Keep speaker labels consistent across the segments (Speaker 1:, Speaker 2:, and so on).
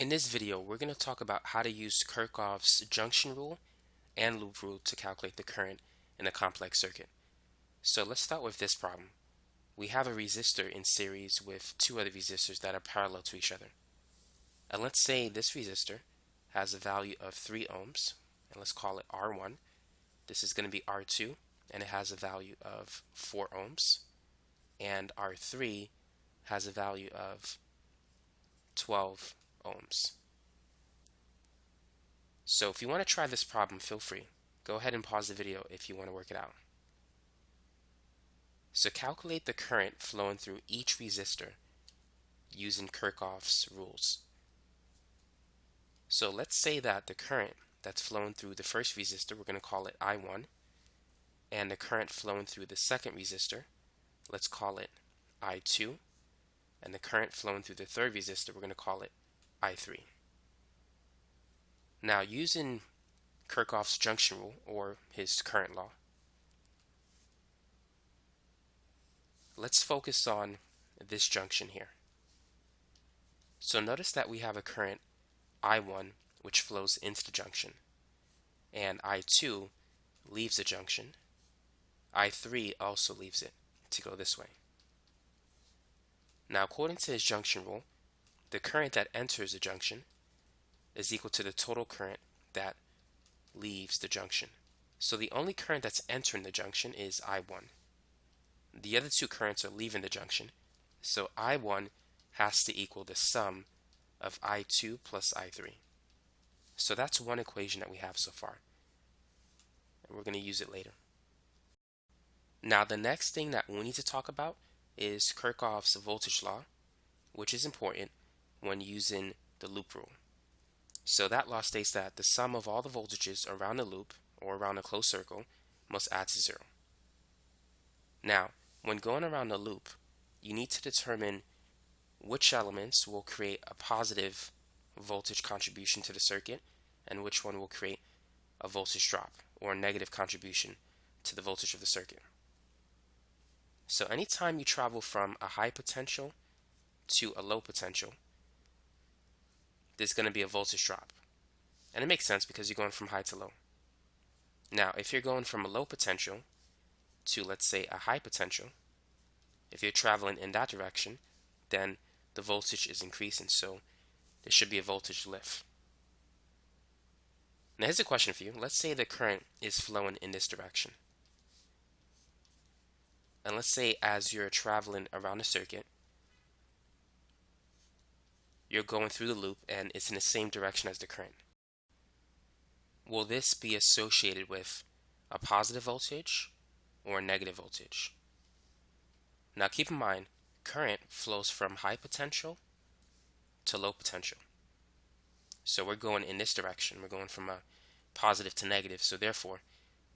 Speaker 1: In this video, we're going to talk about how to use Kirchhoff's junction rule and loop rule to calculate the current in a complex circuit. So let's start with this problem. We have a resistor in series with two other resistors that are parallel to each other. And let's say this resistor has a value of 3 ohms, and let's call it R1. This is going to be R2, and it has a value of 4 ohms. And R3 has a value of 12 ohms. So if you want to try this problem, feel free. Go ahead and pause the video if you want to work it out. So calculate the current flowing through each resistor using Kirchhoff's rules. So let's say that the current that's flowing through the first resistor, we're going to call it I1, and the current flowing through the second resistor, let's call it I2, and the current flowing through the third resistor, we're going to call it I3. Now using Kirchhoff's junction rule or his current law, let's focus on this junction here. So notice that we have a current I1 which flows into the junction and I2 leaves the junction. I3 also leaves it to go this way. Now according to his junction rule, the current that enters the junction is equal to the total current that leaves the junction. So the only current that's entering the junction is I1. The other two currents are leaving the junction, so I1 has to equal the sum of I2 plus I3. So that's one equation that we have so far. And we're going to use it later. Now the next thing that we need to talk about is Kirchhoff's voltage law, which is important when using the loop rule. So that law states that the sum of all the voltages around a loop or around a closed circle must add to zero. Now, when going around a loop, you need to determine which elements will create a positive voltage contribution to the circuit and which one will create a voltage drop or a negative contribution to the voltage of the circuit. So anytime you travel from a high potential to a low potential, there's going to be a voltage drop. And it makes sense because you're going from high to low. Now, if you're going from a low potential to, let's say, a high potential, if you're traveling in that direction, then the voltage is increasing, so there should be a voltage lift. Now here's a question for you. Let's say the current is flowing in this direction. And let's say as you're traveling around the circuit, you're going through the loop and it's in the same direction as the current. Will this be associated with a positive voltage or a negative voltage? Now keep in mind, current flows from high potential to low potential. So we're going in this direction. We're going from a positive to negative. So therefore,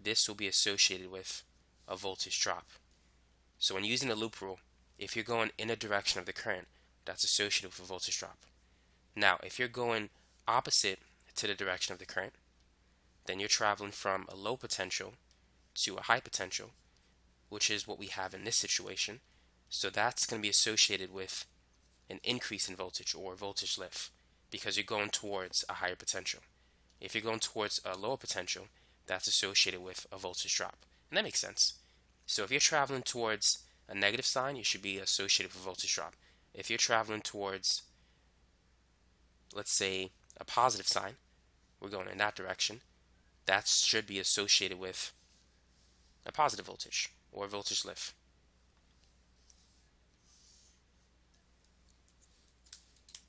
Speaker 1: this will be associated with a voltage drop. So when using the loop rule, if you're going in a direction of the current, that's associated with a voltage drop. Now, if you're going opposite to the direction of the current, then you're traveling from a low potential to a high potential, which is what we have in this situation. So that's going to be associated with an increase in voltage or voltage lift because you're going towards a higher potential. If you're going towards a lower potential, that's associated with a voltage drop. And that makes sense. So if you're traveling towards a negative sign, you should be associated with a voltage drop. If you're traveling towards, let's say, a positive sign, we're going in that direction, that should be associated with a positive voltage or voltage lift.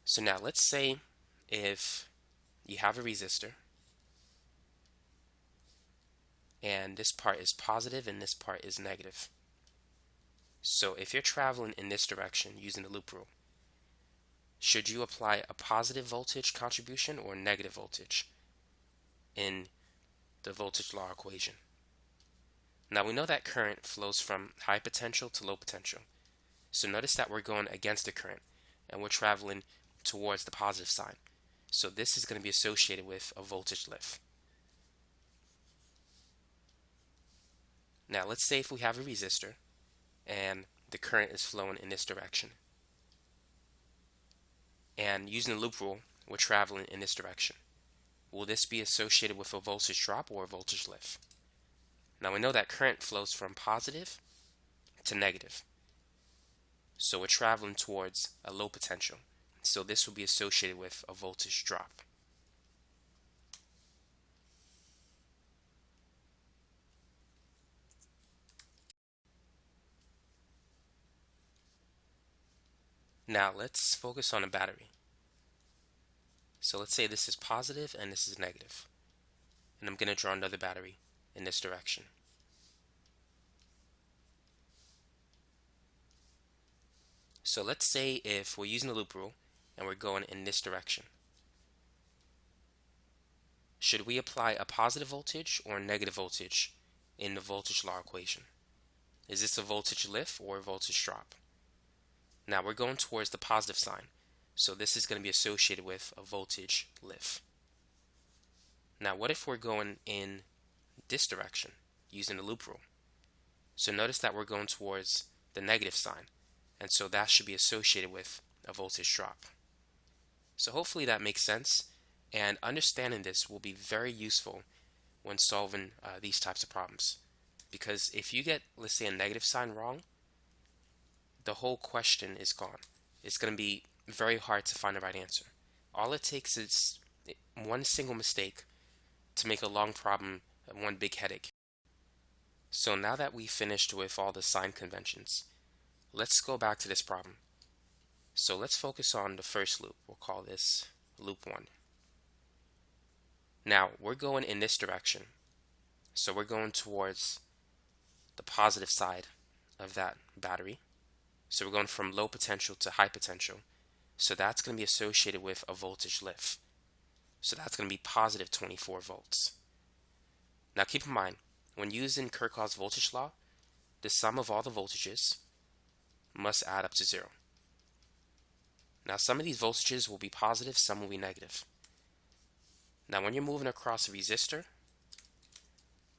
Speaker 1: So now let's say if you have a resistor and this part is positive and this part is negative. So if you're traveling in this direction using the loop rule, should you apply a positive voltage contribution or negative voltage in the voltage law equation? Now we know that current flows from high potential to low potential. So notice that we're going against the current and we're traveling towards the positive sign. So this is going to be associated with a voltage lift. Now let's say if we have a resistor and the current is flowing in this direction. And using the loop rule, we're traveling in this direction. Will this be associated with a voltage drop or a voltage lift? Now we know that current flows from positive to negative. So we're traveling towards a low potential. So this will be associated with a voltage drop. Now let's focus on a battery. So let's say this is positive and this is negative. And I'm going to draw another battery in this direction. So let's say if we're using the loop rule and we're going in this direction. Should we apply a positive voltage or a negative voltage in the voltage law equation? Is this a voltage lift or a voltage drop? Now we're going towards the positive sign. So this is going to be associated with a voltage lift. Now what if we're going in this direction using the loop rule? So notice that we're going towards the negative sign. And so that should be associated with a voltage drop. So hopefully that makes sense. And understanding this will be very useful when solving uh, these types of problems. Because if you get, let's say, a negative sign wrong, the whole question is gone. It's going to be very hard to find the right answer. All it takes is one single mistake to make a long problem one big headache. So now that we've finished with all the sign conventions, let's go back to this problem. So let's focus on the first loop. We'll call this loop 1. Now we're going in this direction. So we're going towards the positive side of that battery. So we're going from low potential to high potential. So that's going to be associated with a voltage lift. So that's going to be positive 24 volts. Now keep in mind, when using Kirchhoff's voltage law, the sum of all the voltages must add up to zero. Now some of these voltages will be positive, some will be negative. Now when you're moving across a resistor,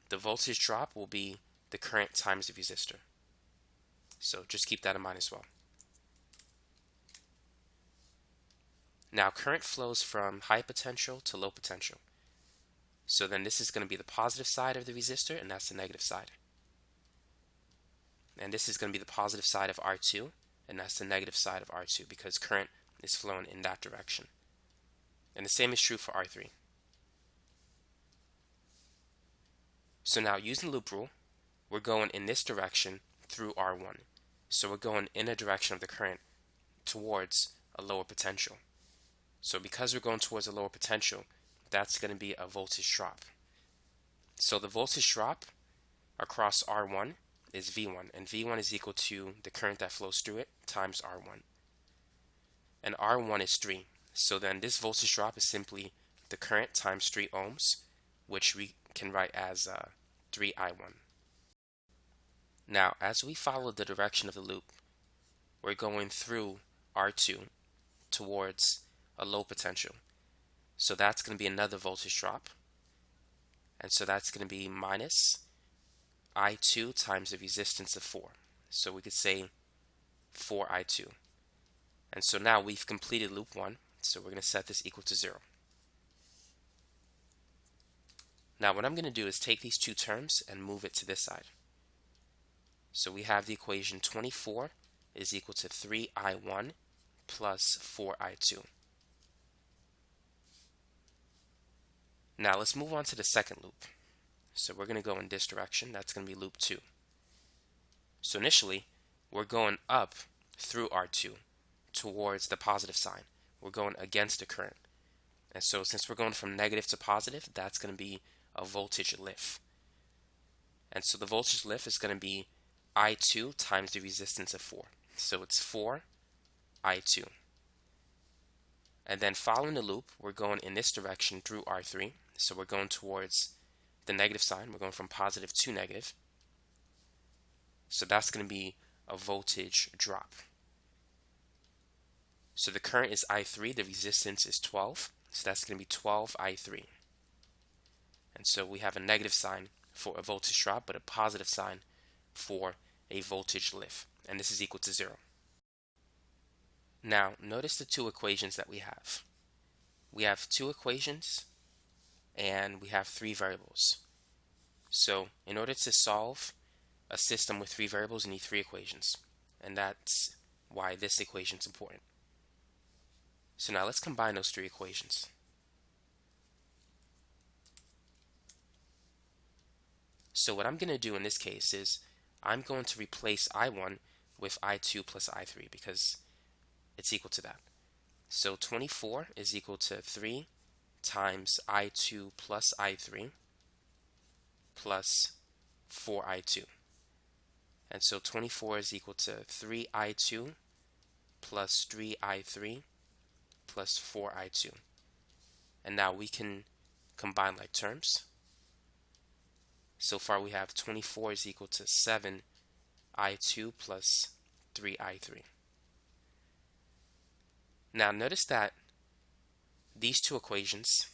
Speaker 1: the voltage drop will be the current times the resistor. So just keep that in mind as well. Now current flows from high potential to low potential. So then this is going to be the positive side of the resistor and that's the negative side. And this is going to be the positive side of R2 and that's the negative side of R2 because current is flowing in that direction. And the same is true for R3. So now using loop rule, we're going in this direction through R1. So we're going in a direction of the current towards a lower potential. So because we're going towards a lower potential, that's going to be a voltage drop. So the voltage drop across R1 is V1, and V1 is equal to the current that flows through it times R1. And R1 is 3. So then this voltage drop is simply the current times 3 ohms, which we can write as uh, 3I1. Now, as we follow the direction of the loop, we're going through R2 towards a low potential. So that's going to be another voltage drop. And so that's going to be minus I2 times the resistance of 4. So we could say 4I2. And so now we've completed loop 1. So we're going to set this equal to 0. Now what I'm going to do is take these two terms and move it to this side. So we have the equation 24 is equal to 3i1 plus 4i2. Now let's move on to the second loop. So we're going to go in this direction. That's going to be loop 2. So initially, we're going up through R2 towards the positive sign. We're going against the current. And so since we're going from negative to positive, that's going to be a voltage lift. And so the voltage lift is going to be I2 times the resistance of 4. So it's 4 I2. And then following the loop, we're going in this direction through R3. So we're going towards the negative sign. We're going from positive to negative. So that's going to be a voltage drop. So the current is I3, the resistance is 12. So that's going to be 12 I3. And so we have a negative sign for a voltage drop, but a positive sign for a voltage lift, and this is equal to zero. Now, notice the two equations that we have. we have two equations and we have three variables. So in order to solve a system with three variables, you need three equations. And that's why this equation is important. So now let's combine those three equations. So what I'm going to do in this case is I'm going to replace I1 with I2 plus I3 because it's equal to that. So 24 is equal to 3 times I2 plus I3 plus 4I2. And so 24 is equal to 3I2 plus 3I3 plus 4I2. And now we can combine like terms. So far we have 24 is equal to 7I2 plus 3I3. Now notice that these two equations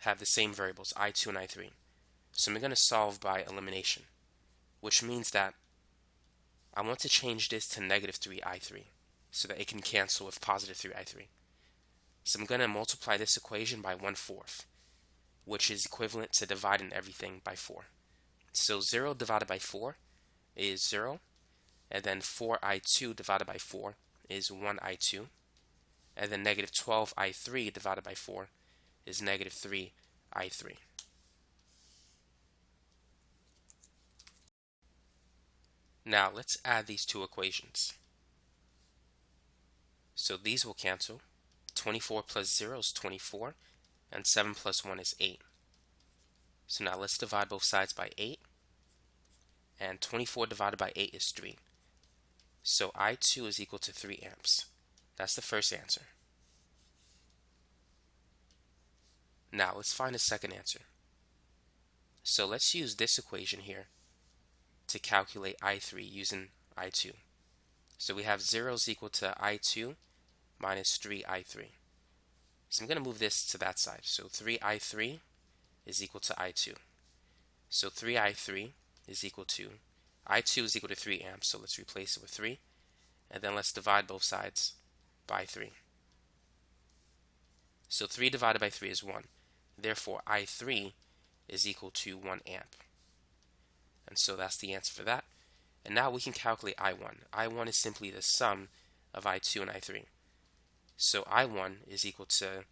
Speaker 1: have the same variables, I2 and I3. So I'm going to solve by elimination, which means that I want to change this to negative 3i3 so that it can cancel with positive 3i3. So I'm going to multiply this equation by 1 fourth, which is equivalent to dividing everything by 4. So 0 divided by 4 is 0, and then 4i2 divided by 4 is 1i2, and then negative 12i3 divided by 4 is negative 3i3. Now let's add these two equations. So these will cancel. 24 plus 0 is 24, and 7 plus 1 is 8. So now let's divide both sides by 8, and 24 divided by 8 is 3. So I2 is equal to 3 amps. That's the first answer. Now let's find a second answer. So let's use this equation here to calculate I3 using I2. So we have 0 is equal to I2 minus 3I3. So I'm going to move this to that side. So 3I3 is equal to I2. So 3I3 is equal to, I2 is equal to 3 amps, so let's replace it with 3. And then let's divide both sides by 3. So 3 divided by 3 is 1. Therefore, I3 is equal to 1 amp. And so that's the answer for that. And now we can calculate I1. I1 is simply the sum of I2 and I3. So I1 is equal to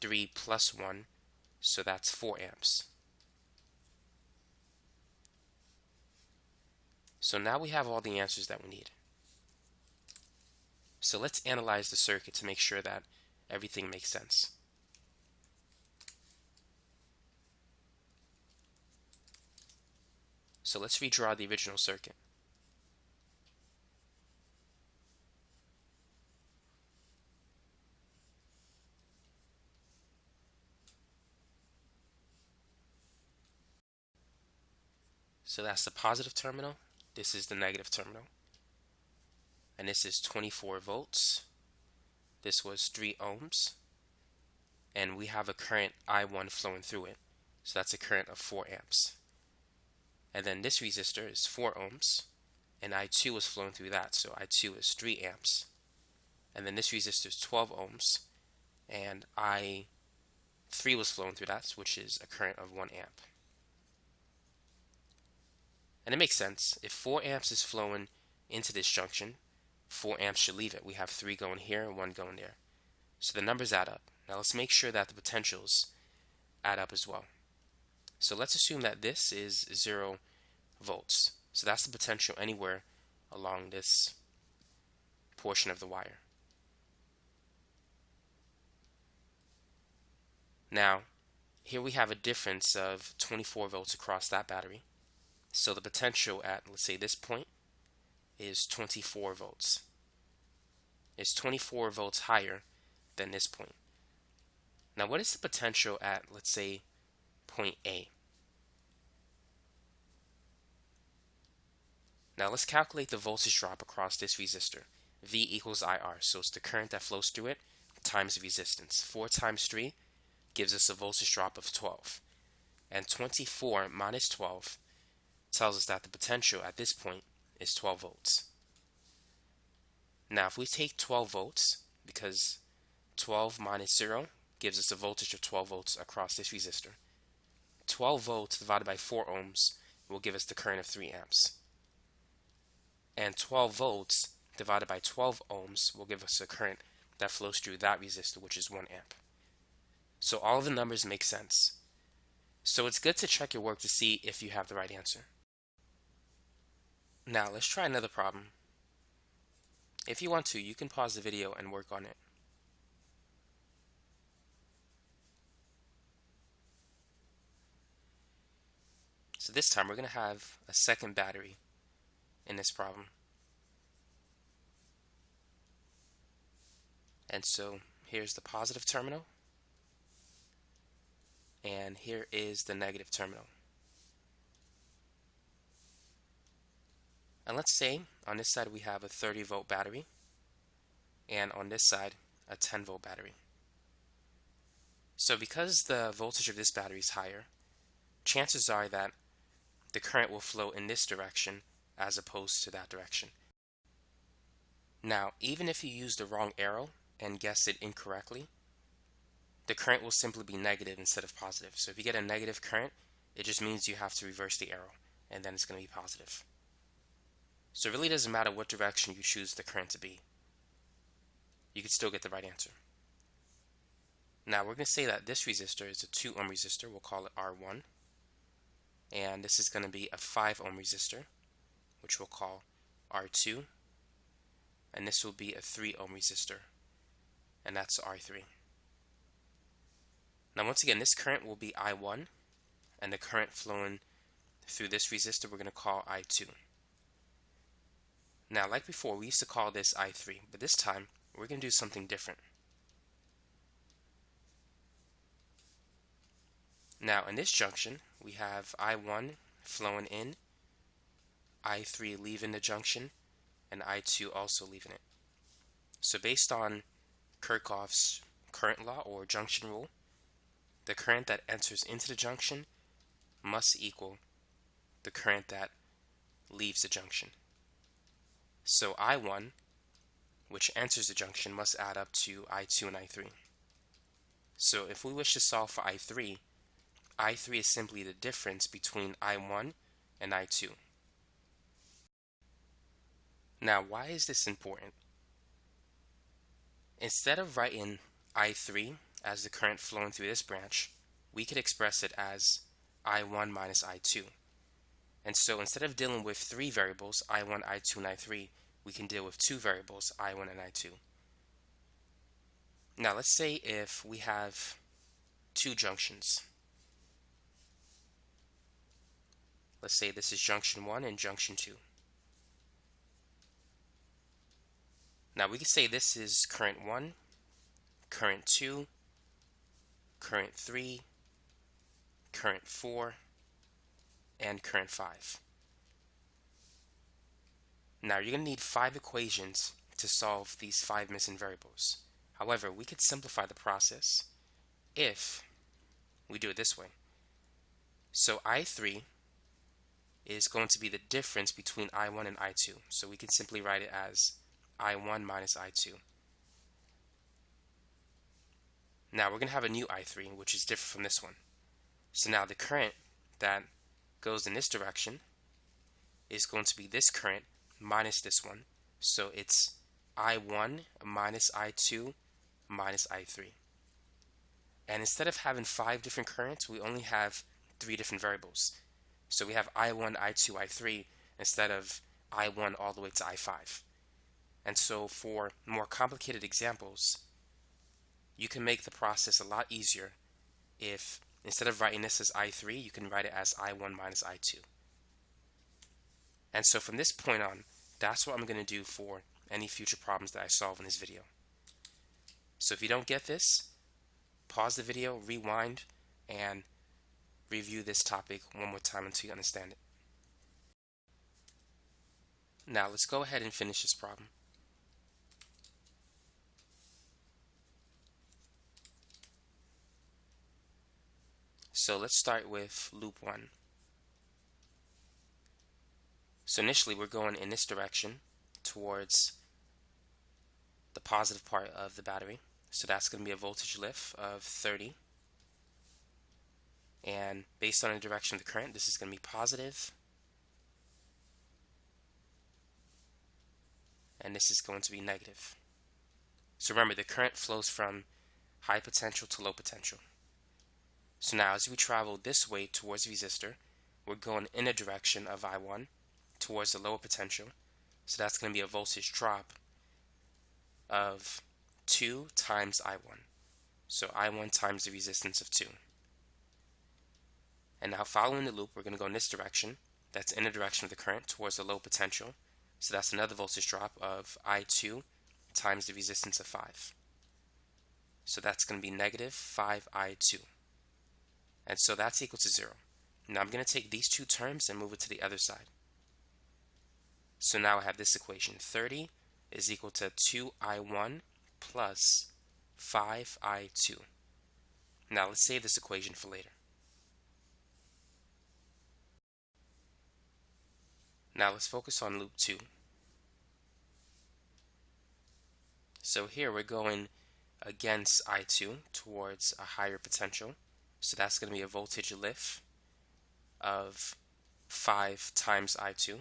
Speaker 1: 3 plus 1, so that's 4 amps. So now we have all the answers that we need. So let's analyze the circuit to make sure that everything makes sense. So let's redraw the original circuit. So that's the positive terminal. This is the negative terminal. And this is 24 volts. This was 3 ohms. And we have a current I1 flowing through it. So that's a current of 4 amps. And then this resistor is 4 ohms, and I2 was flowing through that, so I2 is 3 amps. And then this resistor is 12 ohms, and I3 was flowing through that, which is a current of 1 amp. And it makes sense. If 4 amps is flowing into this junction, 4 amps should leave it. We have 3 going here and 1 going there. So the numbers add up. Now let's make sure that the potentials add up as well. So let's assume that this is 0 volts. So that's the potential anywhere along this portion of the wire. Now, here we have a difference of 24 volts across that battery. So the potential at, let's say, this point is 24 volts. It's 24 volts higher than this point. Now, what is the potential at, let's say, point A? Now let's calculate the voltage drop across this resistor. V equals IR, so it's the current that flows through it times the resistance. 4 times 3 gives us a voltage drop of 12. And 24 minus 12 tells us that the potential at this point is 12 volts. Now if we take 12 volts, because 12 minus 0 gives us a voltage of 12 volts across this resistor. 12 volts divided by 4 ohms will give us the current of 3 amps. And 12 volts divided by 12 ohms will give us a current that flows through that resistor, which is 1 amp. So all of the numbers make sense. So it's good to check your work to see if you have the right answer. Now let's try another problem. If you want to, you can pause the video and work on it. So this time we're going to have a second battery in this problem. And so here's the positive terminal and here is the negative terminal. And let's say on this side we have a 30 volt battery and on this side a 10 volt battery. So because the voltage of this battery is higher, chances are that the current will flow in this direction as opposed to that direction. Now, even if you use the wrong arrow and guess it incorrectly, the current will simply be negative instead of positive. So if you get a negative current, it just means you have to reverse the arrow, and then it's going to be positive. So it really doesn't matter what direction you choose the current to be. You can still get the right answer. Now we're going to say that this resistor is a 2 ohm resistor. We'll call it R1 and this is going to be a 5 ohm resistor which we'll call R2 and this will be a 3 ohm resistor and that's R3 now once again this current will be I1 and the current flowing through this resistor we're going to call I2 now like before we used to call this I3 but this time we're going to do something different Now in this junction, we have I1 flowing in, I3 leaving the junction, and I2 also leaving it. So based on Kirchhoff's current law or junction rule, the current that enters into the junction must equal the current that leaves the junction. So I1, which enters the junction, must add up to I2 and I3. So if we wish to solve for I3, I3 is simply the difference between I1 and I2. Now, why is this important? Instead of writing I3 as the current flowing through this branch, we could express it as I1 minus I2. And so instead of dealing with three variables, I1, I2, and I3, we can deal with two variables, I1 and I2. Now let's say if we have two junctions. Let's say this is junction 1 and junction 2. Now we can say this is current 1, current 2, current 3, current 4, and current 5. Now you're going to need five equations to solve these five missing variables. However, we could simplify the process if we do it this way. So I3 is going to be the difference between I1 and I2. So we can simply write it as I1 minus I2. Now we're going to have a new I3, which is different from this one. So now the current that goes in this direction is going to be this current minus this one. So it's I1 minus I2 minus I3. And instead of having five different currents, we only have three different variables. So we have I1, I2, I3 instead of I1 all the way to I5. And so for more complicated examples, you can make the process a lot easier if instead of writing this as I3, you can write it as I1 minus I2. And so from this point on, that's what I'm going to do for any future problems that I solve in this video. So if you don't get this, pause the video, rewind, and review this topic one more time until you understand it. Now let's go ahead and finish this problem. So let's start with loop 1. So initially we're going in this direction towards the positive part of the battery So that's going to be a voltage lift of 30. And based on the direction of the current, this is going to be positive. And this is going to be negative. So remember, the current flows from high potential to low potential. So now as we travel this way towards the resistor, we're going in a direction of I1 towards the lower potential. So that's going to be a voltage drop of 2 times I1. So I1 times the resistance of 2. And now following the loop, we're going to go in this direction. That's in the direction of the current towards the low potential. So that's another voltage drop of I2 times the resistance of 5. So that's going to be negative 5I2. And so that's equal to 0. Now I'm going to take these two terms and move it to the other side. So now I have this equation. 30 is equal to 2I1 plus 5I2. Now let's save this equation for later. Now let's focus on loop 2. So here we're going against I2 towards a higher potential. So that's going to be a voltage lift of 5 times I2.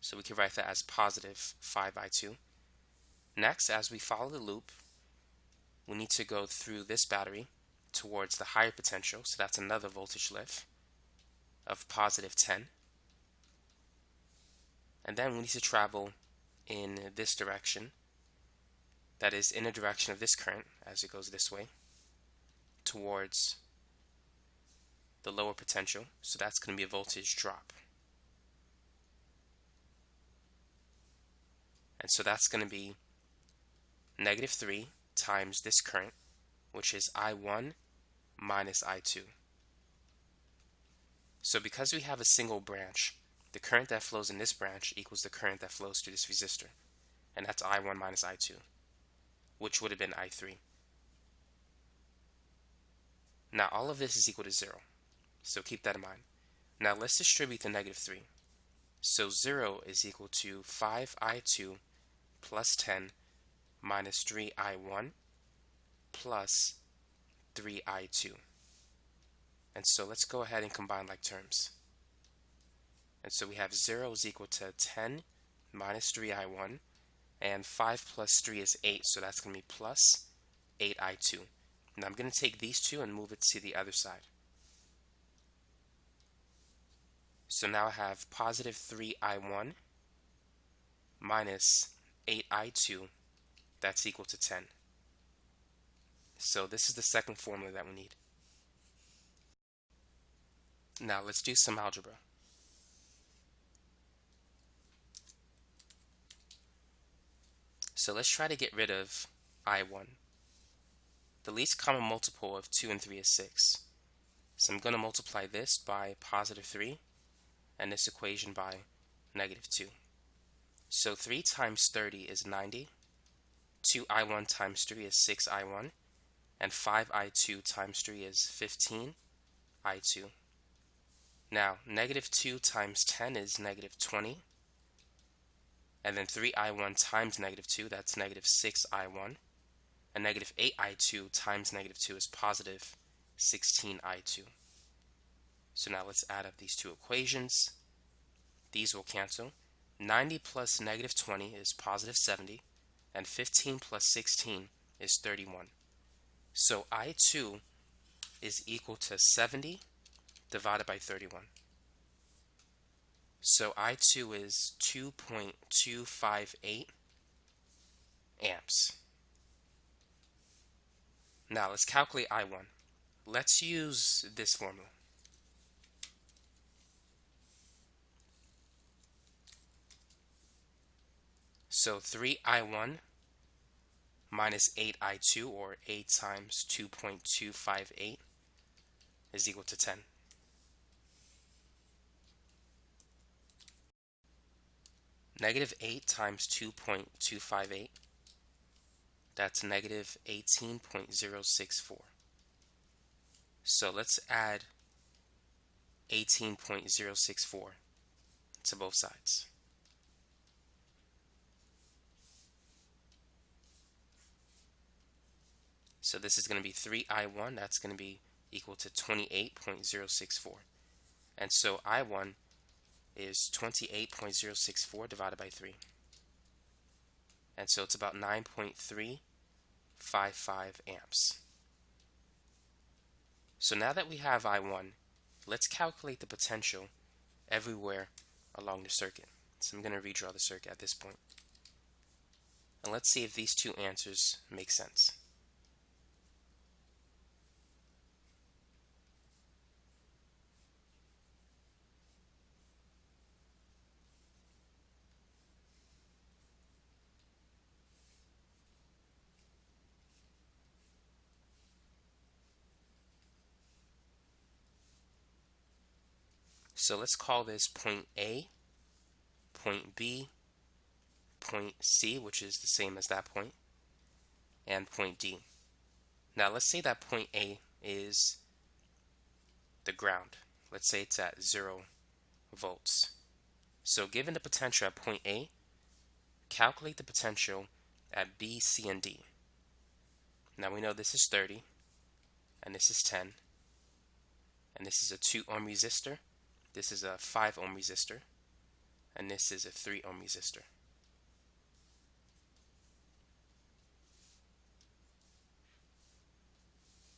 Speaker 1: So we can write that as positive 5I2. Next, as we follow the loop, we need to go through this battery towards the higher potential. So that's another voltage lift of positive 10. And then we need to travel in this direction. That is in the direction of this current as it goes this way towards the lower potential. So that's going to be a voltage drop. And so that's going to be negative 3 times this current, which is I1 minus I2. So because we have a single branch, the current that flows in this branch equals the current that flows through this resistor. And that's I1 minus I2, which would have been I3. Now all of this is equal to 0. So keep that in mind. Now let's distribute the negative 3. So 0 is equal to 5i2 plus 10 minus 3i1 plus 3i2. And so let's go ahead and combine like terms. And so we have 0 is equal to 10 minus 3i1 and 5 plus 3 is 8 so that's going to be plus 8i2. Now I'm going to take these two and move it to the other side. So now I have positive 3i1 minus 8i2 that's equal to 10. So this is the second formula that we need. Now let's do some algebra. So let's try to get rid of I1. The least common multiple of 2 and 3 is 6. So I'm going to multiply this by positive 3 and this equation by negative 2. So 3 times 30 is 90. 2i1 times 3 is 6i1. And 5i2 times 3 is 15i2. Now, negative 2 times 10 is negative 20. And then 3i1 times negative 2, that's negative 6i1 and negative 8i2 times negative 2 is positive 16i2. So now let's add up these two equations. These will cancel. 90 plus negative 20 is positive 70, and 15 plus 16 is 31. So I2 is equal to 70 divided by 31. So I2 is 2.258 amps. Now let's calculate I1. Let's use this formula. So 3i1 minus 8i2 or 8 times 2.258 is equal to 10. Negative 8 times 2.258 that's negative 18.064. So let's add 18.064 to both sides. So this is going to be 3I1. That's going to be equal to 28.064. And so I1 is 28.064 divided by 3. And so it's about 9.355 amps. So now that we have I1, let's calculate the potential everywhere along the circuit. So I'm going to redraw the circuit at this point. And let's see if these two answers make sense. So let's call this point A, point B, point C, which is the same as that point, and point D. Now let's say that point A is the ground. Let's say it's at 0 volts. So given the potential at point A, calculate the potential at B, C, and D. Now we know this is 30, and this is 10, and this is a 2 ohm resistor, this is a 5 ohm resistor and this is a 3 ohm resistor.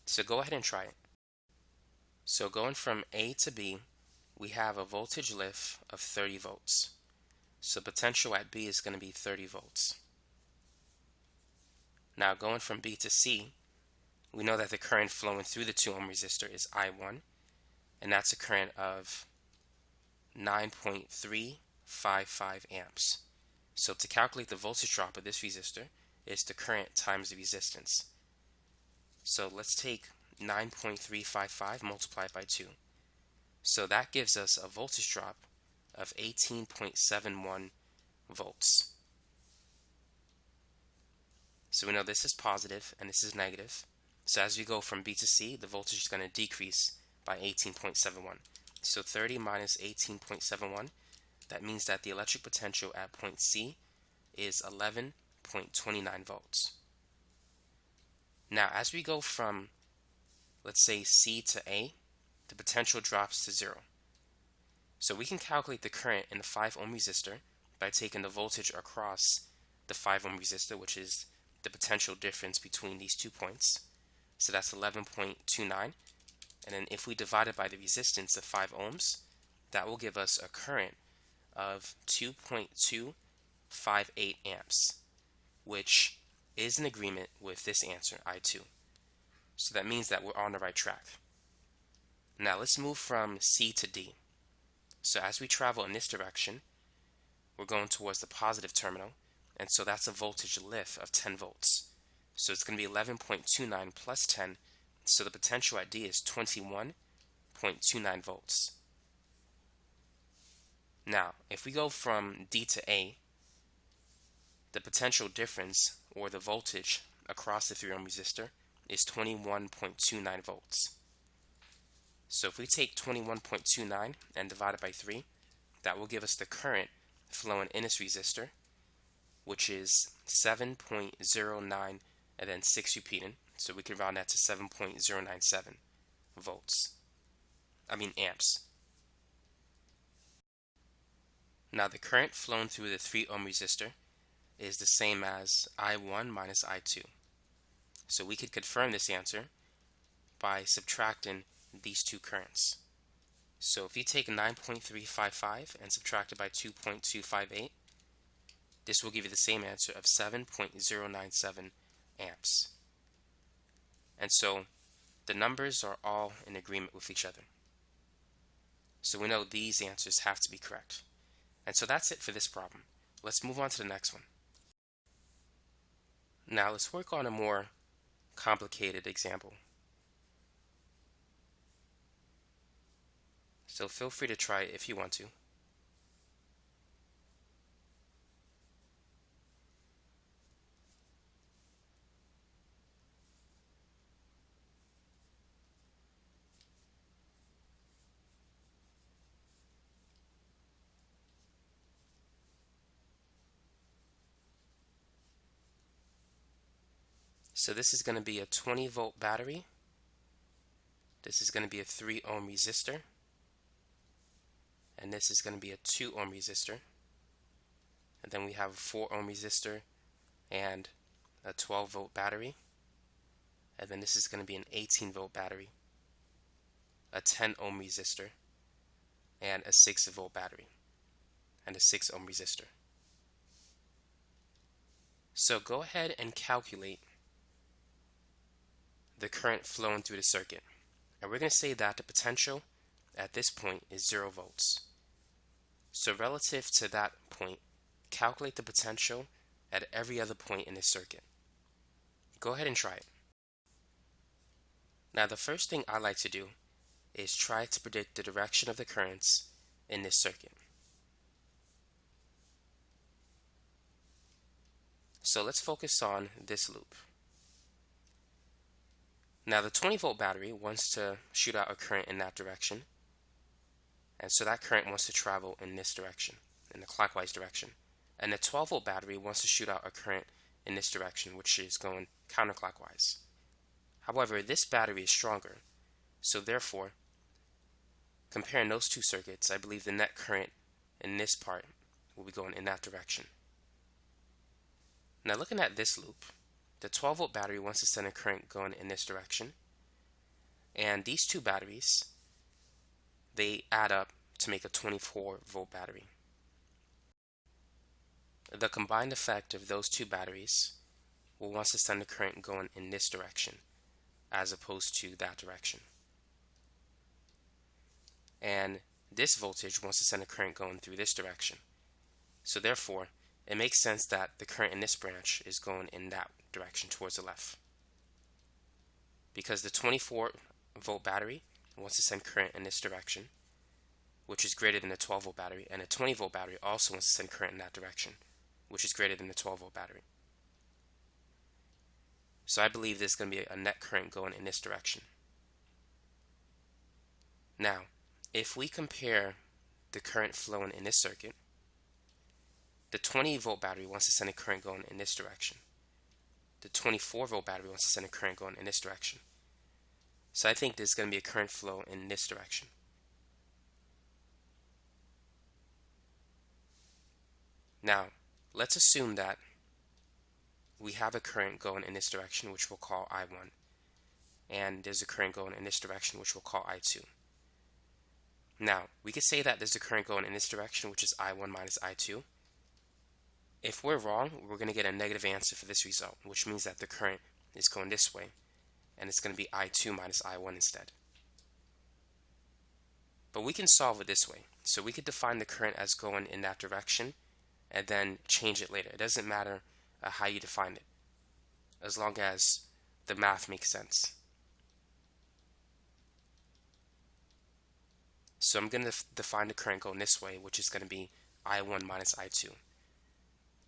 Speaker 1: So go ahead and try it. So going from A to B, we have a voltage lift of 30 volts. So potential at B is going to be 30 volts. Now going from B to C, we know that the current flowing through the 2 ohm resistor is I1, and that's a current of 9.355 amps. So to calculate the voltage drop of this resistor is the current times the resistance. So let's take 9.355 multiplied by 2. So that gives us a voltage drop of 18.71 volts. So we know this is positive and this is negative. So as we go from B to C, the voltage is going to decrease by 18.71. So 30 minus 18.71, that means that the electric potential at point C is 11.29 volts. Now, as we go from, let's say, C to A, the potential drops to zero. So we can calculate the current in the 5 ohm resistor by taking the voltage across the 5 ohm resistor, which is the potential difference between these two points. So that's 11.29 and then if we divide it by the resistance of 5 ohms, that will give us a current of 2.258 amps, which is in agreement with this answer, I2. So that means that we're on the right track. Now let's move from C to D. So as we travel in this direction, we're going towards the positive terminal, and so that's a voltage lift of 10 volts. So it's going to be 11.29 plus 10 so the potential at D is 21.29 volts. Now, if we go from D to A, the potential difference, or the voltage across the 3 ohm resistor, is 21.29 volts. So if we take 21.29 and divide it by 3, that will give us the current flowing in this resistor, which is 7.09 and then 6 repeating. So we can round that to 7.097 volts. I mean amps. Now the current flowing through the 3 ohm resistor is the same as I1 minus I2. So we could confirm this answer by subtracting these two currents. So if you take 9.355 and subtract it by 2.258, this will give you the same answer of 7.097 amps. And so the numbers are all in agreement with each other. So we know these answers have to be correct. And so that's it for this problem. Let's move on to the next one. Now let's work on a more complicated example. So feel free to try it if you want to. So this is going to be a 20 volt battery. This is going to be a 3 ohm resistor. And this is going to be a 2 ohm resistor. And then we have a 4 ohm resistor and a 12 volt battery. And then this is going to be an 18 volt battery, a 10 ohm resistor, and a 6 volt battery, and a 6 ohm resistor. So go ahead and calculate the current flowing through the circuit. And we're going to say that the potential at this point is 0 volts. So relative to that point, calculate the potential at every other point in the circuit. Go ahead and try it. Now the first thing I like to do is try to predict the direction of the currents in this circuit. So let's focus on this loop. Now the 20 volt battery wants to shoot out a current in that direction. And so that current wants to travel in this direction, in the clockwise direction. And the 12 volt battery wants to shoot out a current in this direction, which is going counterclockwise. However, this battery is stronger, so therefore, comparing those two circuits, I believe the net current in this part will be going in that direction. Now looking at this loop, the 12 volt battery wants to send a current going in this direction. And these two batteries, they add up to make a 24 volt battery. The combined effect of those two batteries will want to send a current going in this direction as opposed to that direction. And this voltage wants to send a current going through this direction. So therefore, it makes sense that the current in this branch is going in that direction towards the left. Because the 24 volt battery wants to send current in this direction, which is greater than the 12 volt battery, and a 20 volt battery also wants to send current in that direction, which is greater than the 12 volt battery. So I believe there's going to be a net current going in this direction. Now, if we compare the current flowing in this circuit, the 20 volt battery wants to send a current going in this direction. The 24 volt battery wants to send a current going in this direction. So I think there's going to be a current flow in this direction. Now, let's assume that we have a current going in this direction, which we'll call I1. And there's a current going in this direction, which we'll call I2. Now, we could say that there's a current going in this direction, which is I1 minus I2. If we're wrong, we're going to get a negative answer for this result, which means that the current is going this way, and it's going to be I2 minus I1 instead. But we can solve it this way. So we could define the current as going in that direction, and then change it later. It doesn't matter uh, how you define it, as long as the math makes sense. So I'm going to define the current going this way, which is going to be I1 minus I2.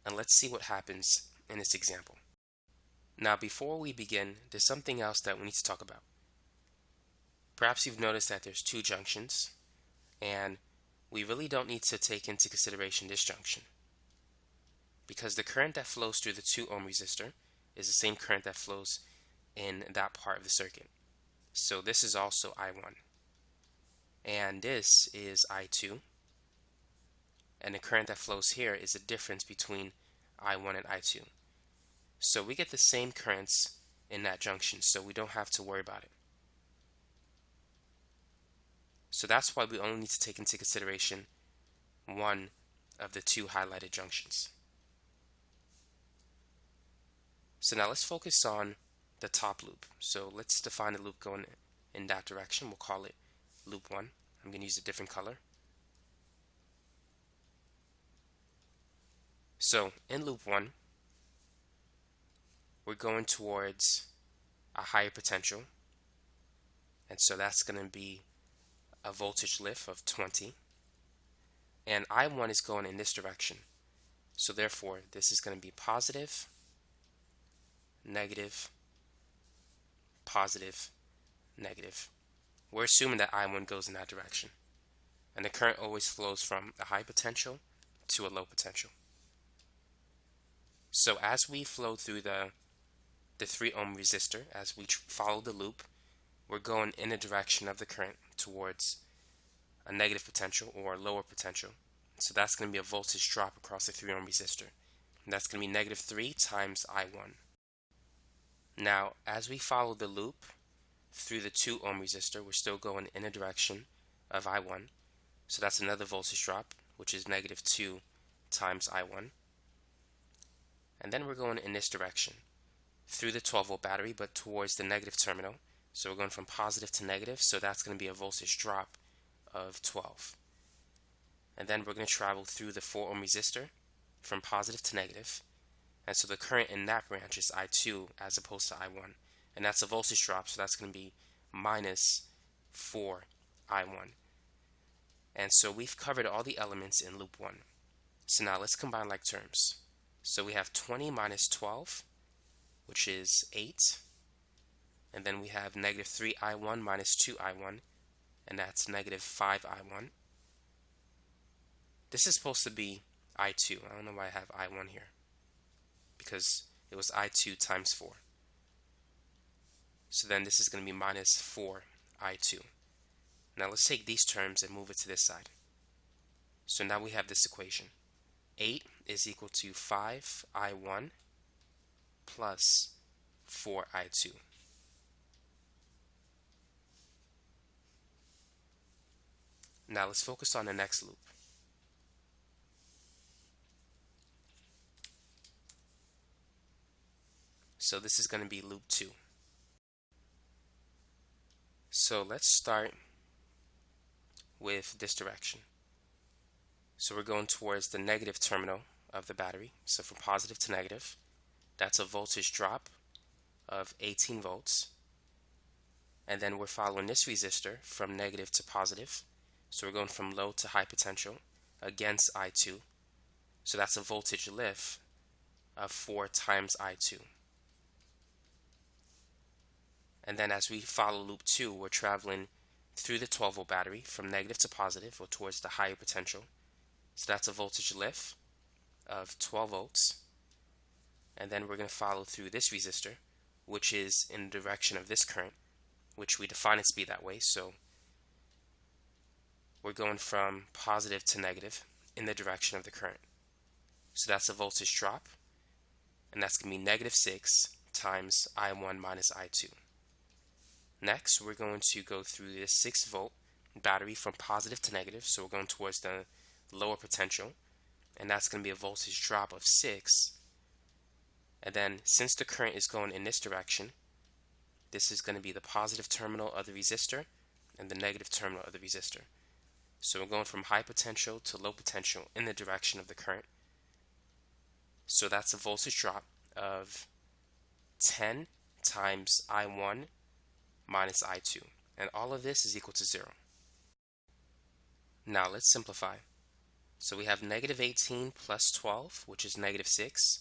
Speaker 1: And let's see what happens in this example. Now before we begin, there's something else that we need to talk about. Perhaps you've noticed that there's two junctions, and we really don't need to take into consideration this junction because the current that flows through the 2 ohm resistor is the same current that flows in that part of the circuit. So this is also I1. And this is I2. And the current that flows here is the difference between I1 and I2. So we get the same currents in that junction, so we don't have to worry about it. So that's why we only need to take into consideration one of the two highlighted junctions. So now let's focus on the top loop. So let's define the loop going in that direction. We'll call it loop 1. I'm going to use a different color. So in loop 1, we're going towards a higher potential. And so that's going to be a voltage lift of 20. And I1 is going in this direction. So therefore, this is going to be positive negative, positive, negative. We're assuming that I1 goes in that direction. And the current always flows from a high potential to a low potential. So as we flow through the the 3 ohm resistor as we follow the loop we're going in the direction of the current towards a negative potential or a lower potential. So that's going to be a voltage drop across the 3 ohm resistor. And that's going to be negative 3 times I1 now as we follow the loop through the 2 ohm resistor we're still going in the direction of I1 so that's another voltage drop which is negative 2 times I1 and then we're going in this direction through the 12 volt battery but towards the negative terminal. So we're going from positive to negative so that's going to be a voltage drop of 12 and then we're going to travel through the 4 ohm resistor from positive to negative. And so the current in that branch is I2 as opposed to I1 and that's a voltage drop so that's going to be minus 4 I1 and so we've covered all the elements in loop 1 so now let's combine like terms so we have 20 minus 12, which is 8. And then we have negative 3i1 minus 2i1, and that's negative 5i1. This is supposed to be i2. I don't know why I have i1 here. Because it was i2 times 4. So then this is going to be minus 4i2. Now let's take these terms and move it to this side. So now we have this equation. 8 is equal to 5i1 plus 4i2. Now let's focus on the next loop. So this is going to be loop 2. So let's start with this direction. So we're going towards the negative terminal of the battery. So from positive to negative, that's a voltage drop of 18 volts. And then we're following this resistor from negative to positive. So we're going from low to high potential against I2. So that's a voltage lift of 4 times I2. And then as we follow loop 2, we're traveling through the 12 volt battery from negative to positive or towards the higher potential. So that's a voltage lift of 12 volts. And then we're going to follow through this resistor, which is in the direction of this current, which we define it to be that way. So we're going from positive to negative in the direction of the current. So that's a voltage drop, and that's going to be negative 6 times I1 minus I2. Next, we're going to go through this 6 volt battery from positive to negative, so we're going towards the lower potential, and that's going to be a voltage drop of 6. And then since the current is going in this direction, this is going to be the positive terminal of the resistor and the negative terminal of the resistor. So we're going from high potential to low potential in the direction of the current. So that's a voltage drop of 10 times I1 minus I2. And all of this is equal to 0. Now let's simplify. So we have negative 18 plus 12, which is negative 6,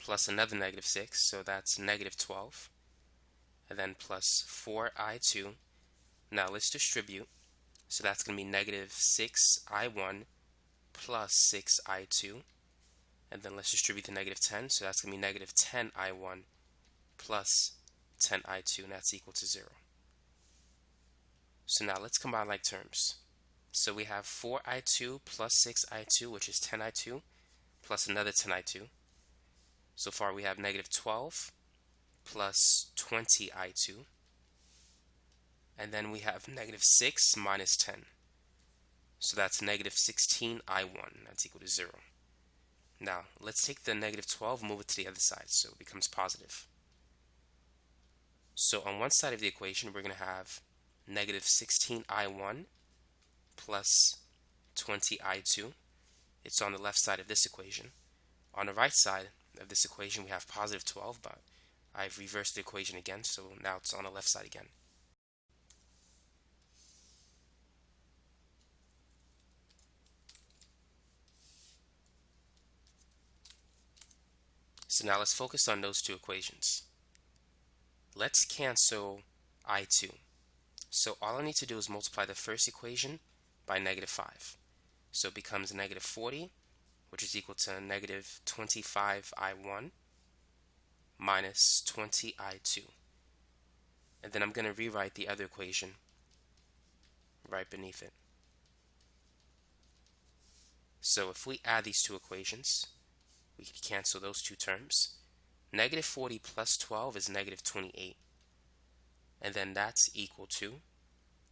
Speaker 1: plus another negative 6, so that's negative 12, and then plus 4i2. Now let's distribute. So that's going to be negative 6i1 plus 6i2. And then let's distribute the negative 10. So that's going to be negative 10i1 plus 10i2, and that's equal to 0. So now let's combine like terms. So we have 4i2 plus 6i2, which is 10i2, plus another 10i2. So far we have negative 12 plus 20i2. And then we have negative 6 minus 10. So that's negative 16i1. That's equal to 0. Now, let's take the negative 12 move it to the other side, so it becomes positive. So on one side of the equation, we're going to have negative 16i1 plus 20i2. It's on the left side of this equation. On the right side of this equation, we have positive 12, but I've reversed the equation again, so now it's on the left side again. So now let's focus on those two equations. Let's cancel I2. So all I need to do is multiply the first equation by negative 5. So it becomes negative 40, which is equal to negative 25i1 minus 20I2. And then I'm going to rewrite the other equation right beneath it. So if we add these two equations, we can cancel those two terms. Negative 40 plus 12 is negative 28. And then that's equal to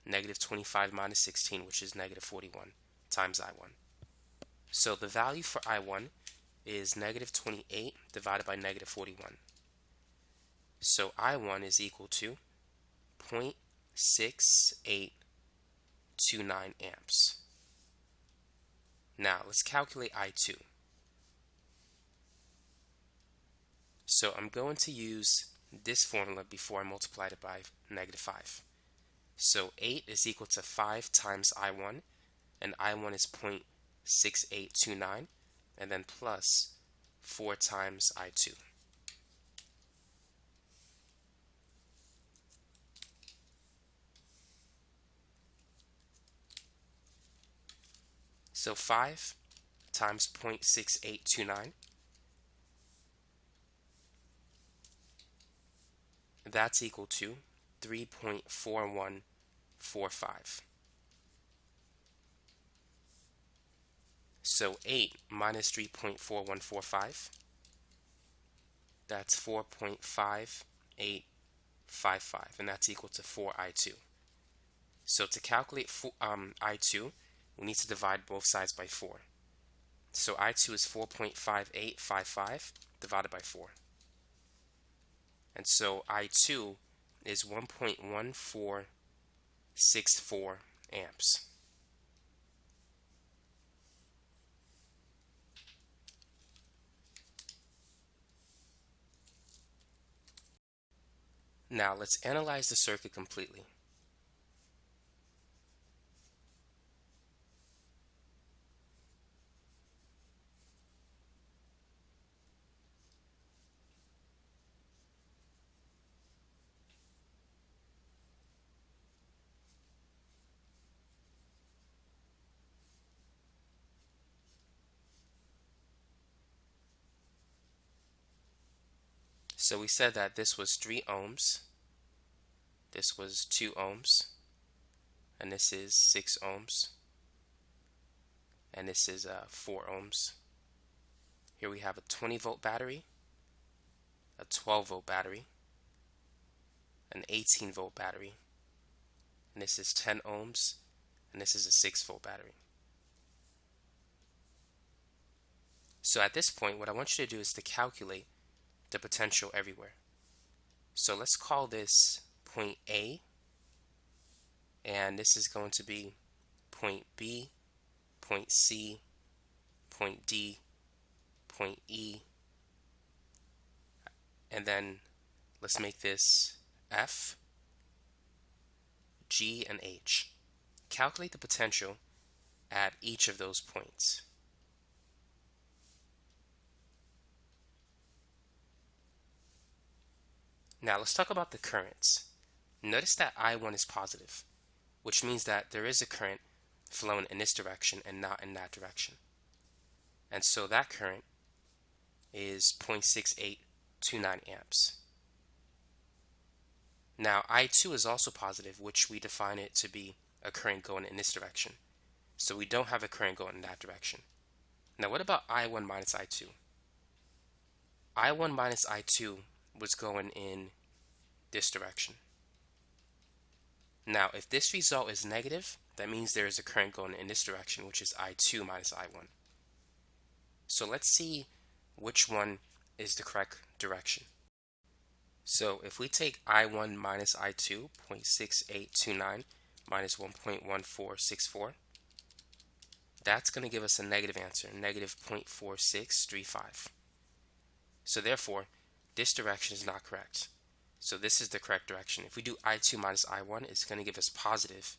Speaker 1: negative 25 minus 16, which is negative 41, times I1. So the value for I1 is negative 28 divided by negative 41. So I1 is equal to 0.6829 amps. Now let's calculate I2. So I'm going to use this formula before I multiply it by negative 5. So 8 is equal to 5 times I1, and I1 is 0.6829, and then plus 4 times I2. So 5 times 0.6829 that's equal to 3.4145. So 8 minus 3.4145, that's 4.5855, and that's equal to 4i2. So to calculate um, i2, we need to divide both sides by 4. So i2 is 4.5855 divided by 4. And so I2 is 1.1464 amps. Now let's analyze the circuit completely. So we said that this was 3 ohms, this was 2 ohms, and this is 6 ohms, and this is uh, 4 ohms. Here we have a 20 volt battery, a 12 volt battery, an 18 volt battery, and this is 10 ohms, and this is a 6 volt battery. So at this point, what I want you to do is to calculate the potential everywhere. So let's call this point A, and this is going to be point B, point C, point D, point E, and then let's make this F, G, and H. Calculate the potential at each of those points. Now let's talk about the currents. Notice that I1 is positive, which means that there is a current flowing in this direction and not in that direction. And so that current is 0.6829 amps. Now I2 is also positive, which we define it to be a current going in this direction. So we don't have a current going in that direction. Now what about I1 minus I2? I1 minus I2 was going in this direction. Now, if this result is negative, that means there is a current going in this direction, which is I2 minus I1. So let's see which one is the correct direction. So if we take I1 minus I2, 0.6829 minus 1.1464, that's going to give us a negative answer, negative 0.4635. So therefore, this direction is not correct. So this is the correct direction. If we do I2 minus I1, it's going to give us positive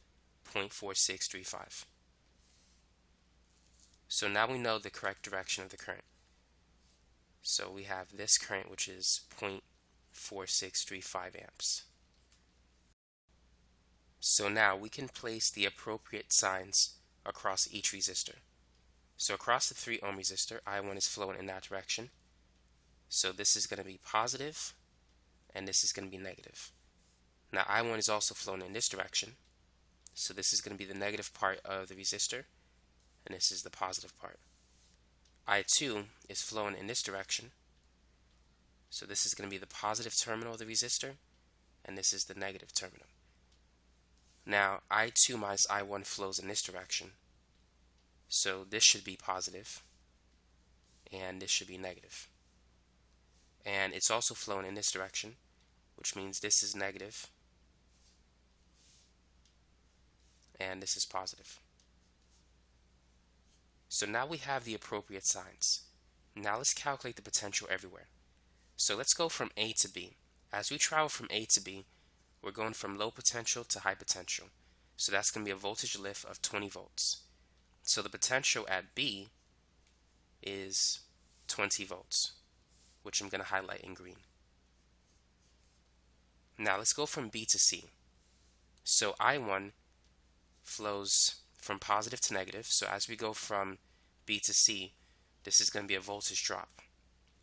Speaker 1: 0.4635. So now we know the correct direction of the current. So we have this current, which is 0.4635 amps. So now we can place the appropriate signs across each resistor. So across the 3 ohm resistor, I1 is flowing in that direction. So this is going to be positive, and this is going to be negative. Now I1 is also flowing in this direction. So this is going to be the negative part of the resistor, and this is the positive part. I2 is flowing in this direction. So this is going to be the positive terminal of the resistor, and this is the negative terminal. Now I2 minus I1 flows in this direction. So this should be positive, and this should be negative. And it's also flowing in this direction, which means this is negative, and this is positive. So now we have the appropriate signs. Now let's calculate the potential everywhere. So let's go from A to B. As we travel from A to B, we're going from low potential to high potential. So that's going to be a voltage lift of 20 volts. So the potential at B is 20 volts, which I'm going to highlight in green. Now let's go from B to C. So I1 flows from positive to negative. So as we go from B to C, this is going to be a voltage drop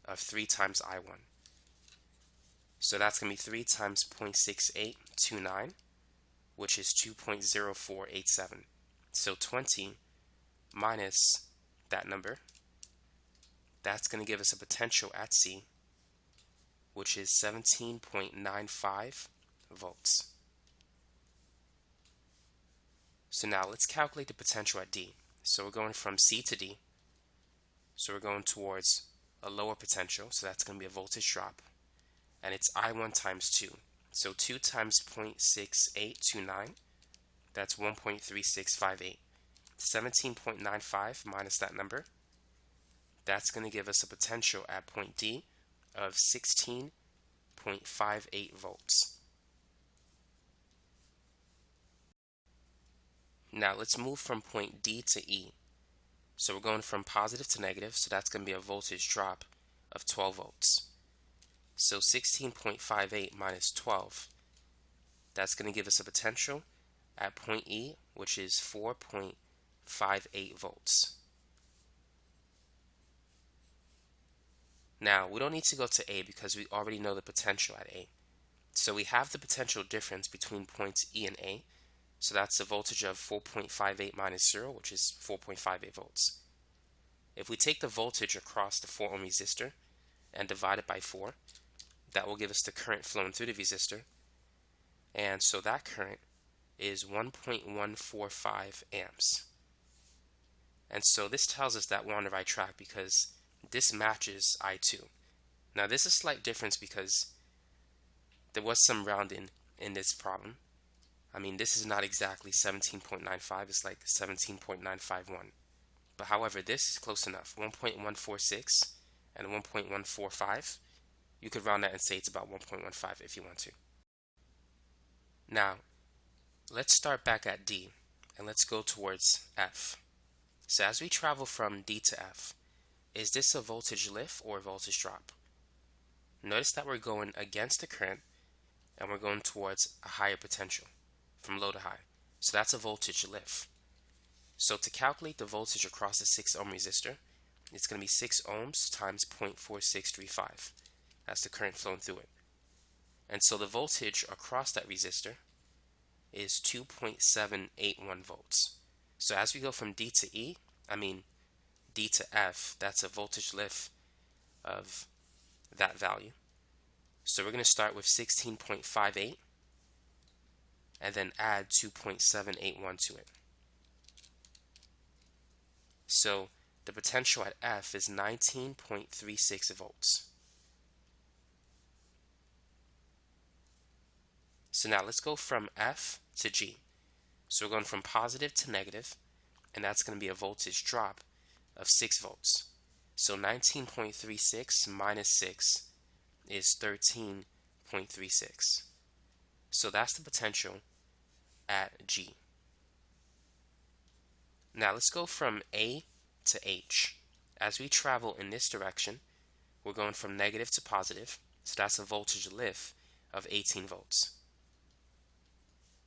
Speaker 1: of 3 times I1. So that's going to be 3 times 0.6829, which is 2.0487. So 20 minus that number, that's going to give us a potential at C, which is 17.95 volts. So now let's calculate the potential at D. So we're going from C to D. So we're going towards a lower potential, so that's going to be a voltage drop. And it's I1 times 2. So 2 times 0.6829, that's 1.3658. 17.95 minus that number, that's going to give us a potential at point D of 16.58 volts. Now let's move from point D to E. So we're going from positive to negative, so that's going to be a voltage drop of 12 volts. So 16.58 minus 12, that's going to give us a potential at point E, which is 4.58 volts. Now, we don't need to go to A because we already know the potential at A. So we have the potential difference between points E and A, so that's a voltage of 4.58 minus 0, which is 4.58 volts. If we take the voltage across the 4 ohm resistor and divide it by 4, that will give us the current flowing through the resistor. And so that current is 1.145 amps. And so this tells us that we're on the right track because this matches I2. Now this is a slight difference because there was some rounding in this problem. I mean, this is not exactly 17.95, it's like 17.951. But however, this is close enough, 1.146 and 1.145. You could round that and say it's about 1.15 if you want to. Now, let's start back at D and let's go towards F. So as we travel from D to F, is this a voltage lift or a voltage drop? Notice that we're going against the current and we're going towards a higher potential from low to high. So that's a voltage lift. So to calculate the voltage across the 6 ohm resistor, it's going to be 6 ohms times 0.4635. That's the current flowing through it. And so the voltage across that resistor is 2.781 volts. So as we go from D to E, I mean D to F, that's a voltage lift of that value. So we're going to start with 16.58 and then add 2.781 to it. So the potential at F is 19.36 volts. So now let's go from F to G. So we're going from positive to negative, and that's going to be a voltage drop of 6 volts. So 19.36 minus 6 is 13.36. So that's the potential at G. Now let's go from A to H. As we travel in this direction, we're going from negative to positive, so that's a voltage lift of 18 volts.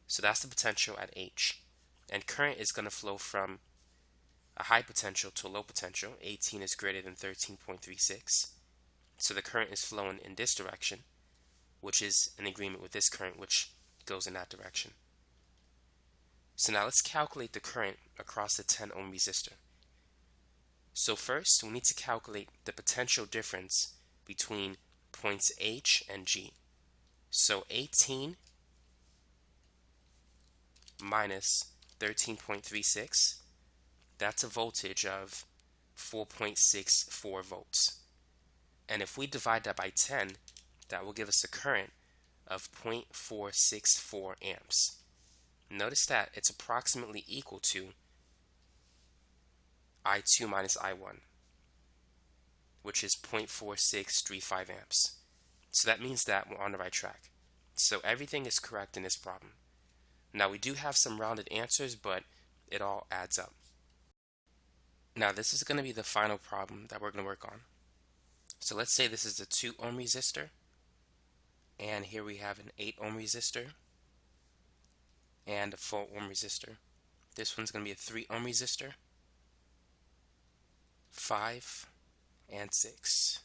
Speaker 1: So that's the potential at H. And current is going to flow from a high potential to a low potential. 18 is greater than 13.36. So the current is flowing in this direction, which is in agreement with this current, which goes in that direction. So now let's calculate the current across the 10 ohm resistor. So first, we need to calculate the potential difference between points H and G. So 18 minus 13.36, that's a voltage of 4.64 volts. And if we divide that by 10, that will give us a current of 0.464 amps. Notice that it's approximately equal to I2 minus I1, which is 0.4635 amps. So that means that we're on the right track. So everything is correct in this problem. Now we do have some rounded answers, but it all adds up. Now this is going to be the final problem that we're going to work on. So let's say this is a 2 ohm resistor, and here we have an 8 ohm resistor, and a 4 ohm resistor. This one's going to be a 3 ohm resistor, 5, and 6.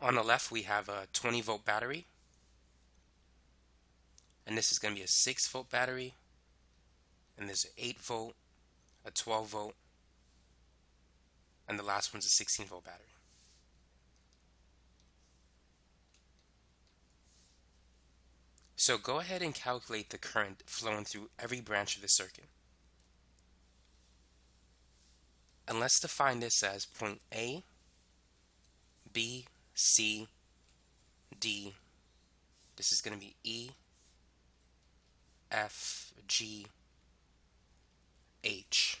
Speaker 1: On the left we have a 20 volt battery and this is going to be a 6 volt battery and there's an 8 volt, a 12 volt, and the last one's a 16 volt battery. So go ahead and calculate the current flowing through every branch of the circuit. And let's define this as point A, B, C, D. This is going to be E, F, G, H.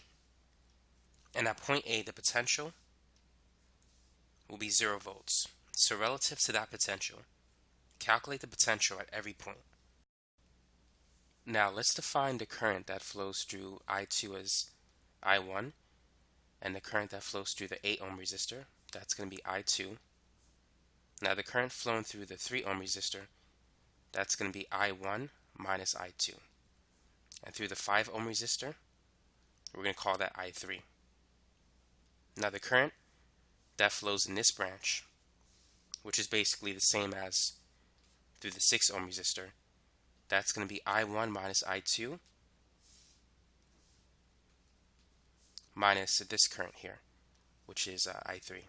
Speaker 1: And at point A, the potential will be 0 volts. So relative to that potential, calculate the potential at every point. Now let's define the current that flows through I2 as I1 and the current that flows through the 8 ohm resistor, that's going to be I2. Now the current flowing through the 3 ohm resistor, that's going to be I1 minus I2. And through the 5 ohm resistor, we're going to call that I3. Now the current that flows in this branch, which is basically the same as through the 6 ohm resistor, that's going to be I1 minus I2 minus this current here, which is uh, I3.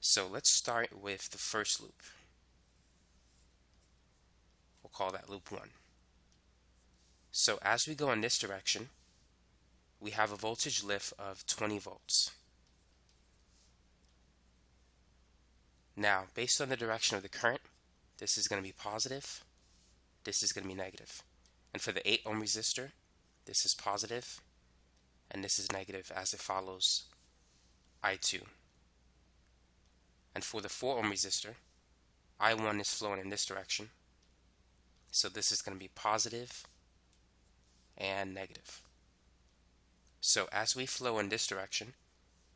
Speaker 1: So let's start with the first loop. We'll call that loop 1. So as we go in this direction, we have a voltage lift of 20 volts. Now, based on the direction of the current, this is going to be positive, this is going to be negative. And for the 8 ohm resistor, this is positive, and this is negative as it follows I2. And for the 4 ohm resistor, I1 is flowing in this direction, so this is going to be positive and negative. So as we flow in this direction,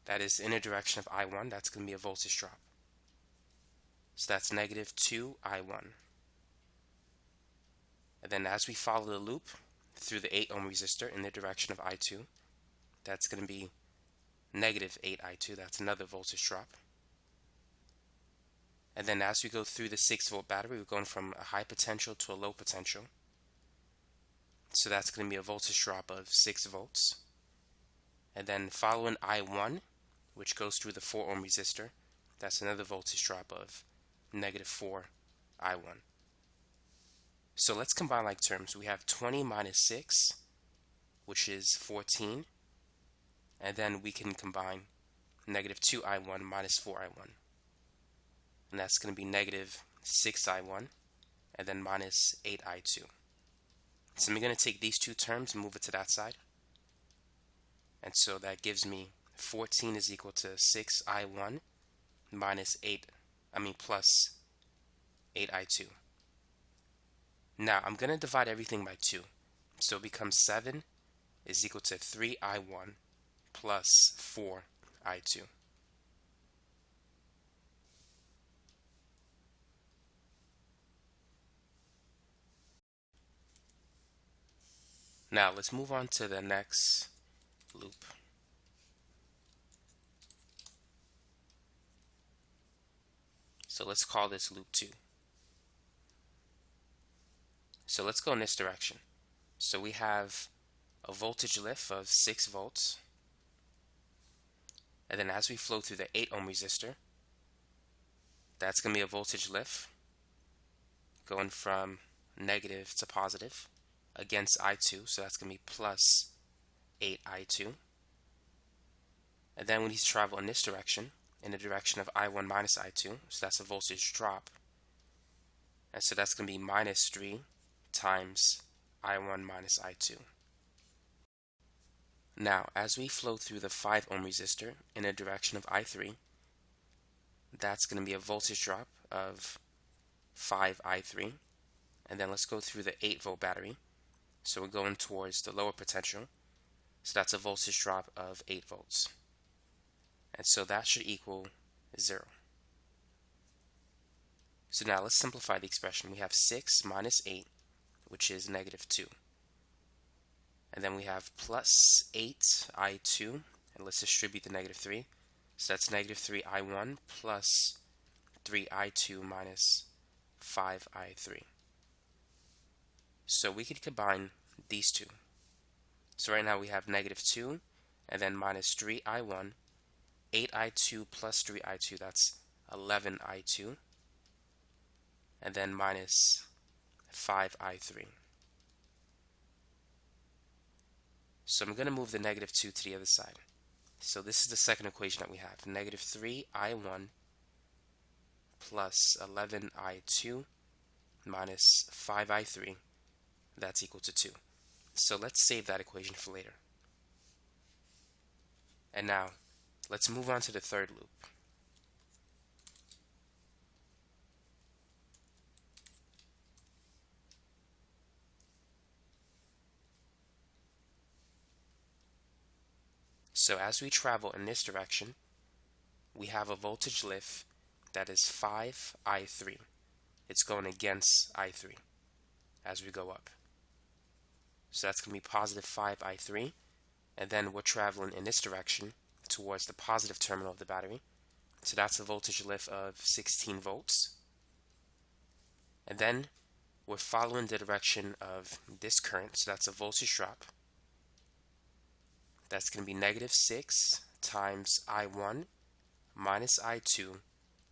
Speaker 1: that is in a direction of I1, that's going to be a voltage drop. So that's negative 2 I1. And then as we follow the loop through the 8 ohm resistor in the direction of I2, that's going to be negative 8 I2. That's another voltage drop. And then as we go through the 6 volt battery, we're going from a high potential to a low potential. So that's going to be a voltage drop of 6 volts. And then following I1, which goes through the 4 ohm resistor, that's another voltage drop of negative 4 I1. So let's combine like terms. We have 20 minus 6, which is 14. And then we can combine negative 2i1 minus 4i1. And that's going to be negative 6i1 and then minus 8i2. So I'm going to take these two terms and move it to that side. And so that gives me 14 is equal to 6i1 minus 8 I mean plus 8i2. Now I'm going to divide everything by 2. So it becomes 7 is equal to 3i1 plus 4i2. Now let's move on to the next loop. So let's call this loop 2. So let's go in this direction. So we have a voltage lift of 6 volts. And then as we flow through the 8 ohm resistor, that's going to be a voltage lift going from negative to positive against I2. So that's going to be plus 8I2. And then we need to travel in this direction, in the direction of I1 minus I2. So that's a voltage drop. And so that's going to be minus 3 times I1 minus I2. Now, as we flow through the 5 ohm resistor in the direction of I3, that's going to be a voltage drop of 5I3. And then let's go through the 8 volt battery. So we're going towards the lower potential. So that's a voltage drop of 8 volts. And so that should equal 0. So now let's simplify the expression. We have 6 minus 8 which is negative 2. And then we have plus 8i2, and let's distribute the negative 3. So that's negative 3i1 plus 3i2 minus 5i3. So we could combine these two. So right now we have negative 2 and then minus 3i1, 8i2 plus 3i2, that's 11i2, and then minus 5i3. So I'm going to move the negative 2 to the other side. So this is the second equation that we have. Negative 3i1 plus 11i2 minus 5i3. That's equal to 2. So let's save that equation for later. And now, let's move on to the third loop. So as we travel in this direction, we have a voltage lift that is 5I3. It's going against I3 as we go up. So that's going to be positive 5I3. And then we're traveling in this direction towards the positive terminal of the battery. So that's a voltage lift of 16 volts. And then we're following the direction of this current. So that's a voltage drop that's going to be negative 6 times I1 minus I2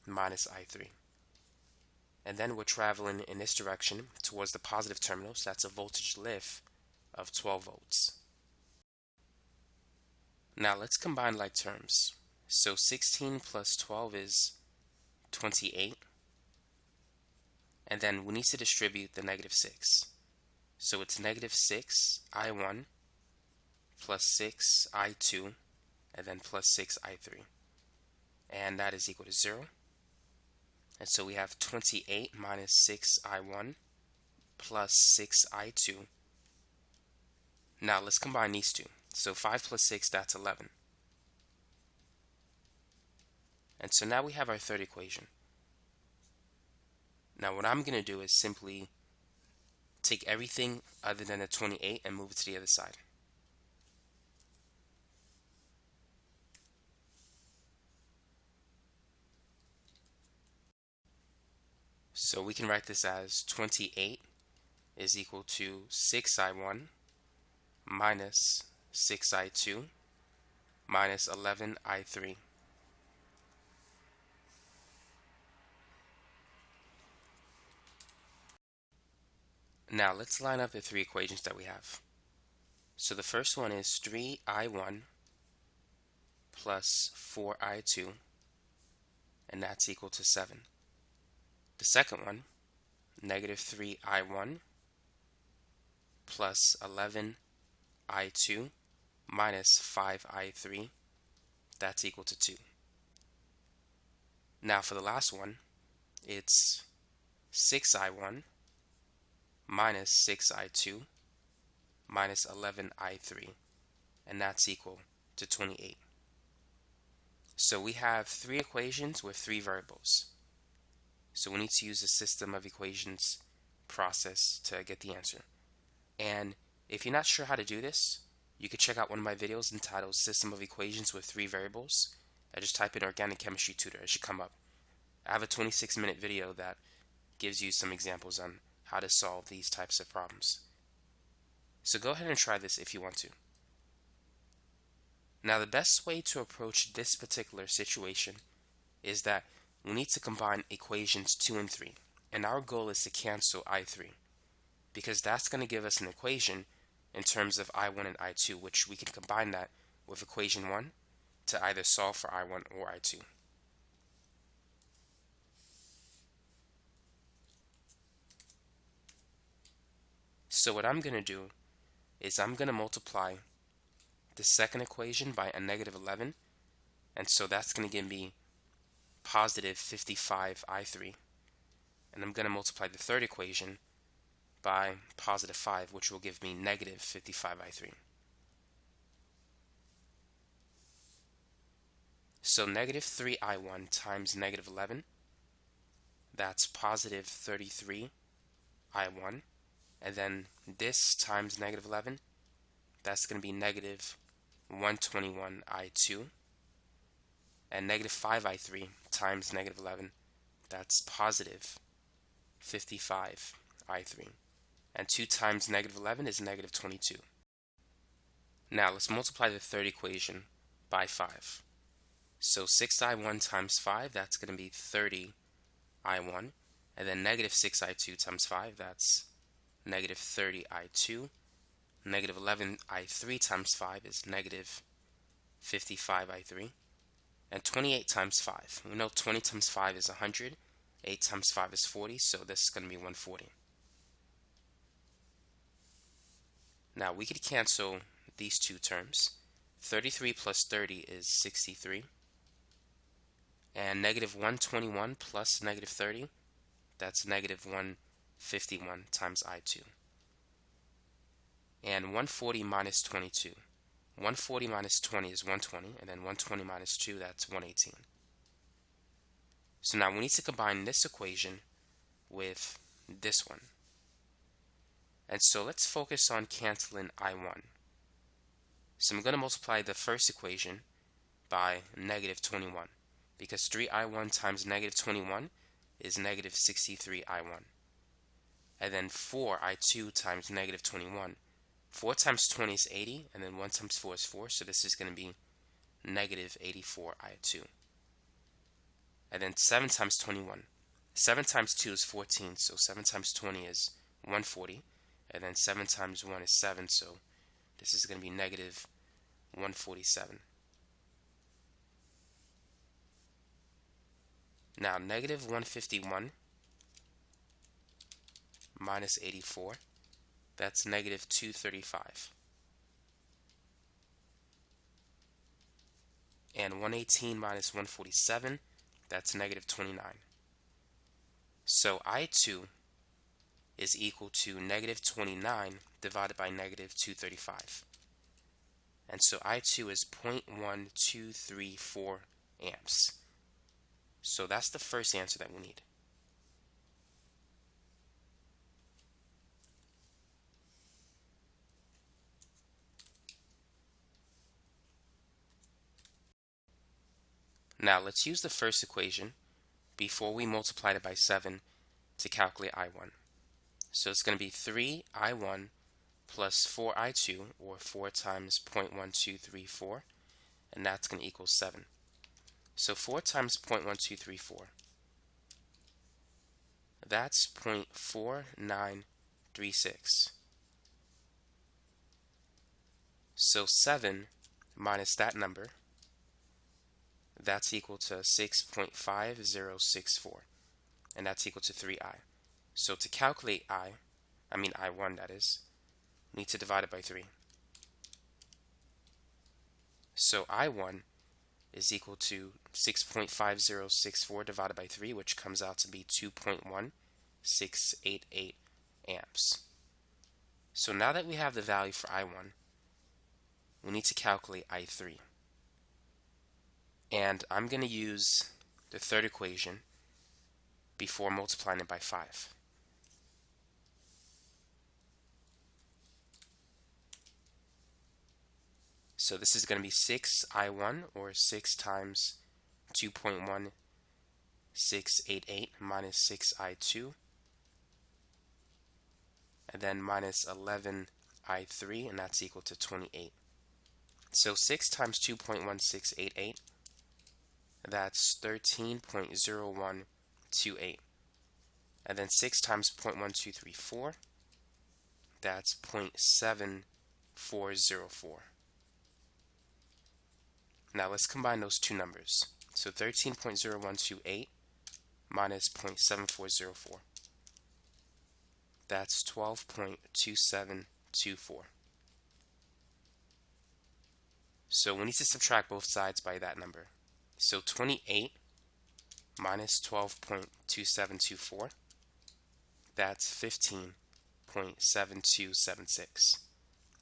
Speaker 1: minus I3. And then we're traveling in this direction towards the positive terminal, so that's a voltage lift of 12 volts. Now let's combine like terms. So 16 plus 12 is 28. And then we need to distribute the negative 6. So it's negative 6 I1 plus 6 i2 and then plus 6 i3 and that is equal to 0 and so we have 28 minus 6 i1 plus 6 i2 now let's combine these two. So 5 plus 6 that's 11 and so now we have our third equation. Now what I'm going to do is simply take everything other than a 28 and move it to the other side. So we can write this as 28 is equal to 6i1 minus 6i2 minus 11i3. Now let's line up the three equations that we have. So the first one is 3i1 plus 4i2 and that's equal to 7. The second one, negative 3i1 plus 11i2 minus 5i3, that's equal to 2. Now for the last one, it's 6i1 minus 6i2 minus 11i3, and that's equal to 28. So we have three equations with three variables. So we need to use the system of equations process to get the answer. And if you're not sure how to do this, you could check out one of my videos entitled System of Equations with Three Variables. I just type in Organic Chemistry Tutor. It should come up. I have a 26 minute video that gives you some examples on how to solve these types of problems. So go ahead and try this if you want to. Now the best way to approach this particular situation is that we need to combine equations 2 and 3 and our goal is to cancel I3 because that's going to give us an equation in terms of I1 and I2 which we can combine that with equation 1 to either solve for I1 or I2. So what I'm going to do is I'm going to multiply the second equation by a negative 11 and so that's going to give me positive 55 I3 and I'm going to multiply the third equation by positive 5 which will give me negative 55 I3. So negative 3i1 times negative 11 that's positive 33 i1 and then this times negative 11 that's going to be negative 121 i2 and negative 5 i3 times negative 11 that's positive 55 i3 and 2 times negative 11 is negative 22 now let's multiply the third equation by 5 so 6i1 times 5 that's going to be 30 i1 and then negative 6i2 times 5 that's negative 30i2. Negative 11i3 times 5 is negative 55i3. And 28 times 5. We know 20 times 5 is 100. 8 times 5 is 40, so this is going to be 140. Now we could cancel these two terms. 33 plus 30 is 63. And negative 121 plus negative 30, that's negative 151 times I2. And 140 minus 22. 140 minus 20 is 120, and then 120 minus 2, that's 118. So now we need to combine this equation with this one. And so let's focus on canceling I1. So I'm going to multiply the first equation by negative 21 because 3i1 times negative 21 is negative 63i1 and then 4 i2 times negative 21. 4 times 20 is 80, and then 1 times 4 is 4, so this is going to be negative 84 i2. And then 7 times 21. 7 times 2 is 14, so 7 times 20 is 140, and then 7 times 1 is 7, so this is going to be negative 147. Now, negative 151 minus 84. That's negative 235. And 118 minus 147, that's negative 29. So I2 is equal to negative 29 divided by negative 235. And so I2 is 0.1234 amps. So that's the first answer that we need. Now let's use the first equation before we multiply it by 7 to calculate I1. So it's going to be 3I1 plus 4I2 or 4 times 0.1234 and that's going to equal 7. So 4 times 0.1234 that's 0.4936. So 7 minus that number that's equal to 6.5064 and that's equal to 3i. So to calculate i, I mean i1 that is, we need to divide it by 3. So i1 is equal to 6.5064 divided by 3 which comes out to be 2.1688 amps. So now that we have the value for i1, we need to calculate i3 and I'm going to use the third equation before multiplying it by 5. So this is going to be 6i1 or 6 times 2.1688 minus 6i2 and then minus 11i3 and that's equal to 28. So 6 times 2.1688 that's 13.0128 and then 6 times 0.1234 that's 0.7404. Now let's combine those two numbers. So 13.0128 minus 0.7404. That's 12.2724. So we need to subtract both sides by that number. So 28 minus 12.2724, that's 15.7276.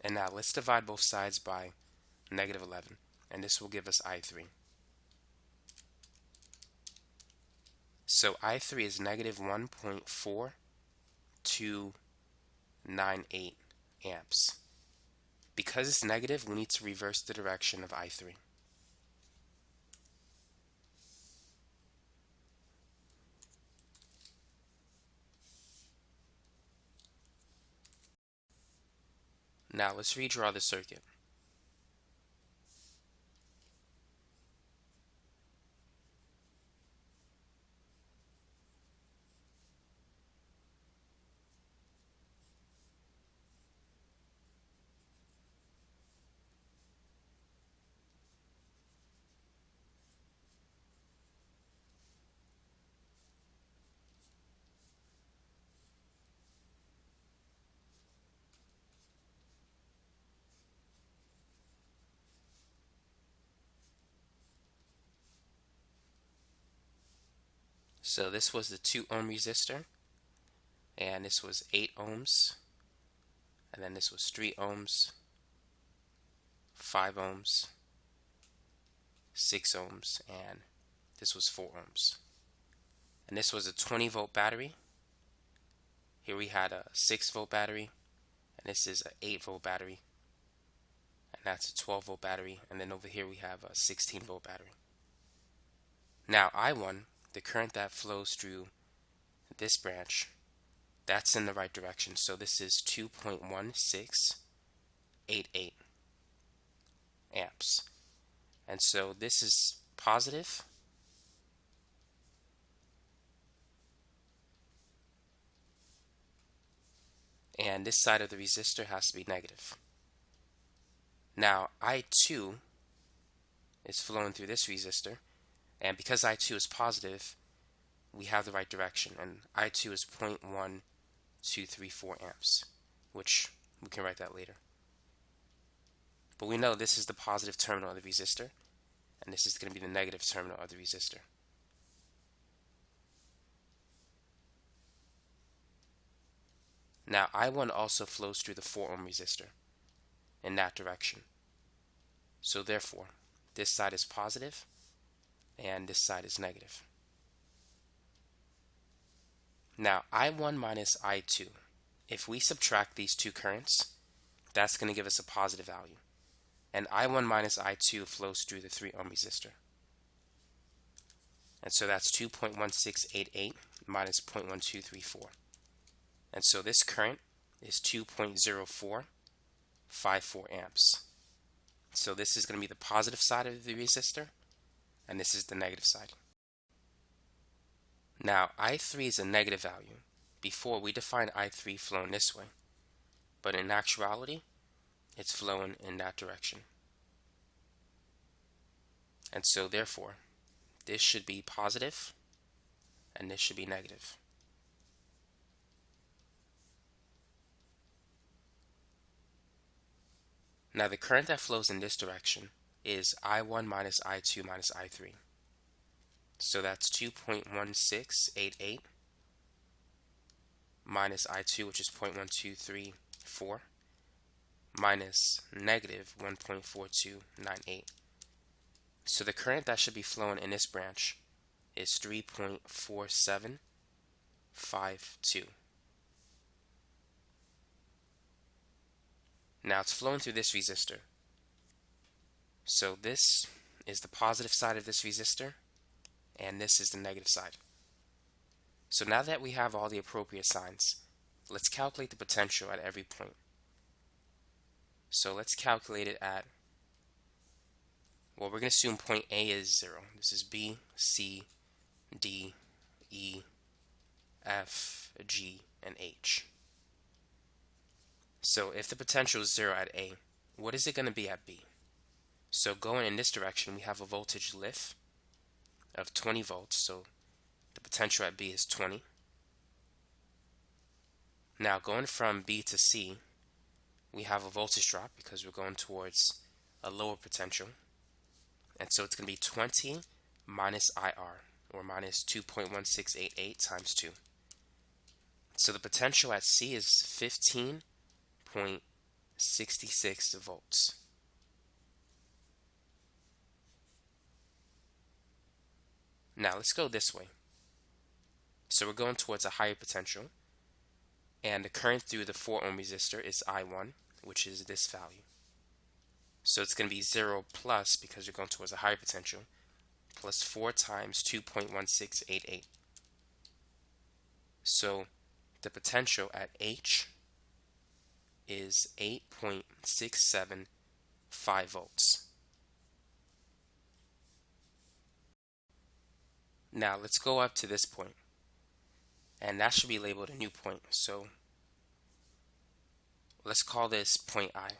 Speaker 1: And now let's divide both sides by negative 11, and this will give us I3. So I3 is negative 1.4298 amps. Because it's negative, we need to reverse the direction of I3. Now let's redraw the circuit. So this was the 2 ohm resistor and this was 8 ohms and then this was 3 ohms 5 ohms 6 ohms and this was 4 ohms. And this was a 20 volt battery. Here we had a 6 volt battery and this is an 8 volt battery and that's a 12 volt battery and then over here we have a 16 volt battery. Now I1 the current that flows through this branch, that's in the right direction. So this is 2.1688 amps. And so this is positive. And this side of the resistor has to be negative. Now I2 is flowing through this resistor and because I2 is positive, we have the right direction. And I2 is 0.1234 amps, which we can write that later. But we know this is the positive terminal of the resistor, and this is going to be the negative terminal of the resistor. Now I1 also flows through the 4 ohm resistor in that direction. So therefore, this side is positive and this side is negative. Now I1 minus I2, if we subtract these two currents, that's going to give us a positive value. And I1 minus I2 flows through the 3 ohm resistor. And so that's 2.1688 minus 0.1234. And so this current is 2.0454 amps. So this is going to be the positive side of the resistor and this is the negative side. Now I3 is a negative value. Before we defined I3 flowing this way, but in actuality it's flowing in that direction. And so therefore this should be positive and this should be negative. Now the current that flows in this direction is I1 minus I2 minus I3. So that's 2.1688 minus I2, which is 0.1234, minus negative 1.4298. So the current that should be flowing in this branch is 3.4752. Now it's flowing through this resistor. So this is the positive side of this resistor, and this is the negative side. So now that we have all the appropriate signs, let's calculate the potential at every point. So let's calculate it at, well, we're going to assume point A is 0. This is B, C, D, E, F, G, and H. So if the potential is 0 at A, what is it going to be at B? So going in this direction, we have a voltage lift of 20 volts. So the potential at B is 20. Now going from B to C, we have a voltage drop because we're going towards a lower potential. And so it's going to be 20 minus IR, or minus 2.1688 times 2. So the potential at C is 15.66 volts. Now let's go this way. So we're going towards a higher potential and the current through the 4 ohm resistor is I1 which is this value. So it's going to be 0 plus because you're going towards a higher potential plus 4 times 2.1688. So the potential at H is 8.675 volts. Now let's go up to this point and that should be labeled a new point. So let's call this point I.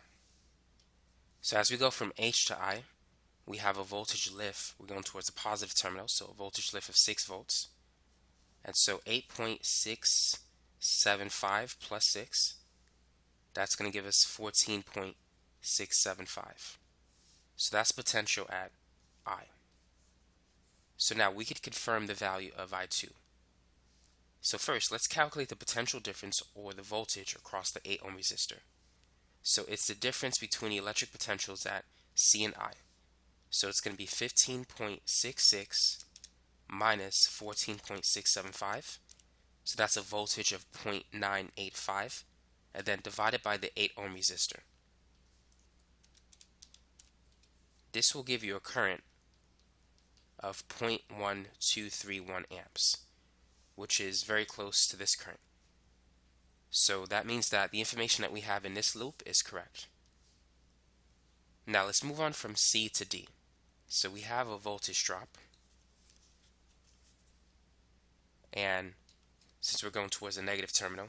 Speaker 1: So as we go from H to I, we have a voltage lift. We're going towards the positive terminal, so a voltage lift of 6 volts. And so 8.675 plus 6, that's going to give us 14.675. So that's potential at I. So now we could confirm the value of I2. So first, let's calculate the potential difference or the voltage across the 8 ohm resistor. So it's the difference between the electric potentials at C and I. So it's going to be 15.66 minus 14.675. So that's a voltage of 0.985 and then divided by the 8 ohm resistor. This will give you a current of 0.1231 amps, which is very close to this current. So that means that the information that we have in this loop is correct. Now let's move on from C to D. So we have a voltage drop. And since we're going towards a negative terminal,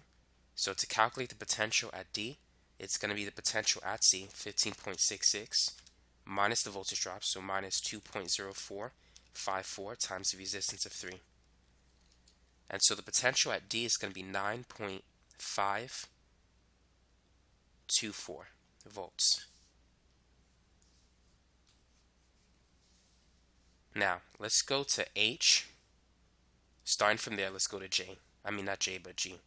Speaker 1: so to calculate the potential at D, it's going to be the potential at C, 15.66, minus the voltage drop, so minus 2.04 54 times the resistance of 3. And so the potential at D is going to be 9.524 volts. Now, let's go to H. Starting from there, let's go to J. I mean, not J, but G.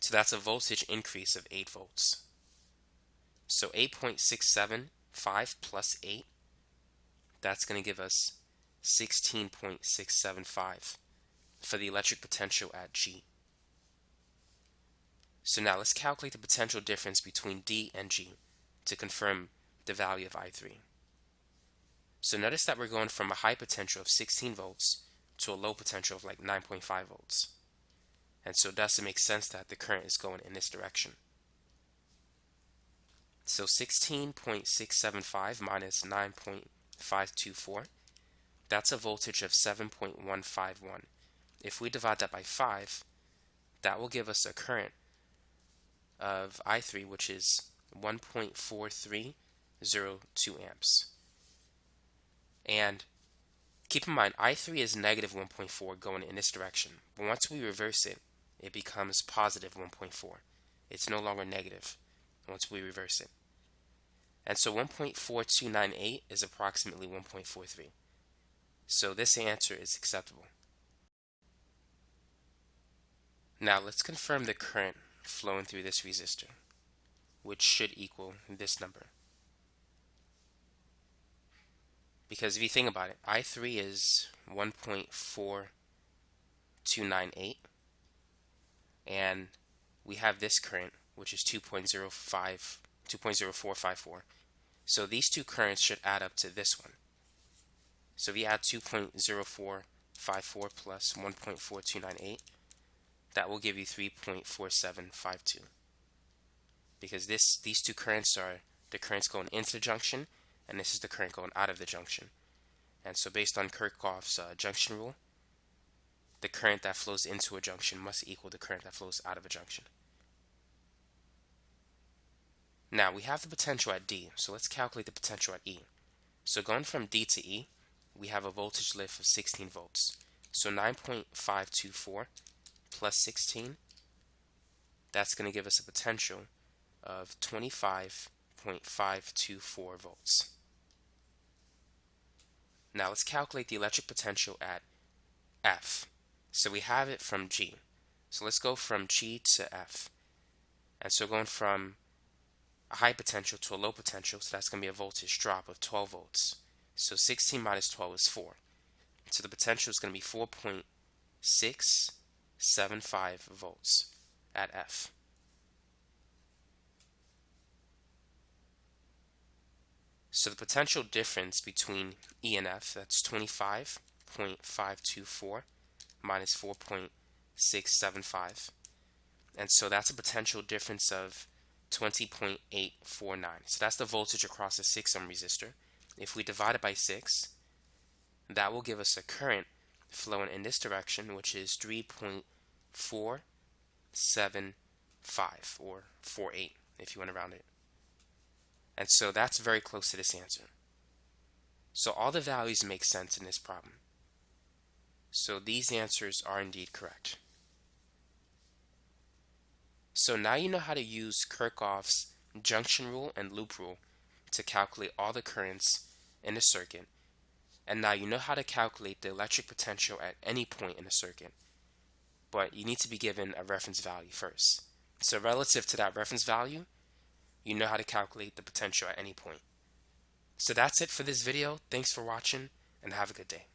Speaker 1: So that's a voltage increase of 8 volts. So 8.675 plus 8 that's going to give us 16.675 for the electric potential at G. So now let's calculate the potential difference between D and G to confirm the value of I3. So notice that we're going from a high potential of 16 volts to a low potential of like 9.5 volts. And so thus it makes sense that the current is going in this direction. So 16.675 minus 9. 524, that's a voltage of 7.151. If we divide that by 5, that will give us a current of I3, which is 1.4302 amps. And keep in mind, I3 is negative 1.4 going in this direction. But once we reverse it, it becomes positive 1.4. It's no longer negative once we reverse it. And so 1.4298 is approximately 1.43. So this answer is acceptable. Now let's confirm the current flowing through this resistor, which should equal this number. Because if you think about it, I3 is 1.4298, and we have this current, which is 2.05 2.0454. So these two currents should add up to this one. So if you add 2.0454 plus 1.4298, that will give you 3.4752. Because this these two currents are the currents going into the junction, and this is the current going out of the junction. And so based on Kirchhoff's uh, junction rule, the current that flows into a junction must equal the current that flows out of a junction. Now we have the potential at D, so let's calculate the potential at E. So going from D to E, we have a voltage lift of 16 volts. So 9.524 plus 16, that's going to give us a potential of 25.524 volts. Now let's calculate the electric potential at F. So we have it from G. So let's go from G to F. And so going from a high potential to a low potential, so that's going to be a voltage drop of 12 volts. So 16 minus 12 is 4. So the potential is going to be 4.675 volts at F. So the potential difference between E and F, that's 25.524 minus 4.675. And so that's a potential difference of 20.849. So that's the voltage across a 6 ohm resistor. If we divide it by 6, that will give us a current flowing in this direction, which is 3.475 or 48 if you want to round it. And so that's very close to this answer. So all the values make sense in this problem. So these answers are indeed correct. So now you know how to use Kirchhoff's junction rule and loop rule to calculate all the currents in a circuit. And now you know how to calculate the electric potential at any point in a circuit. But you need to be given a reference value first. So relative to that reference value, you know how to calculate the potential at any point. So that's it for this video. Thanks for watching and have a good day.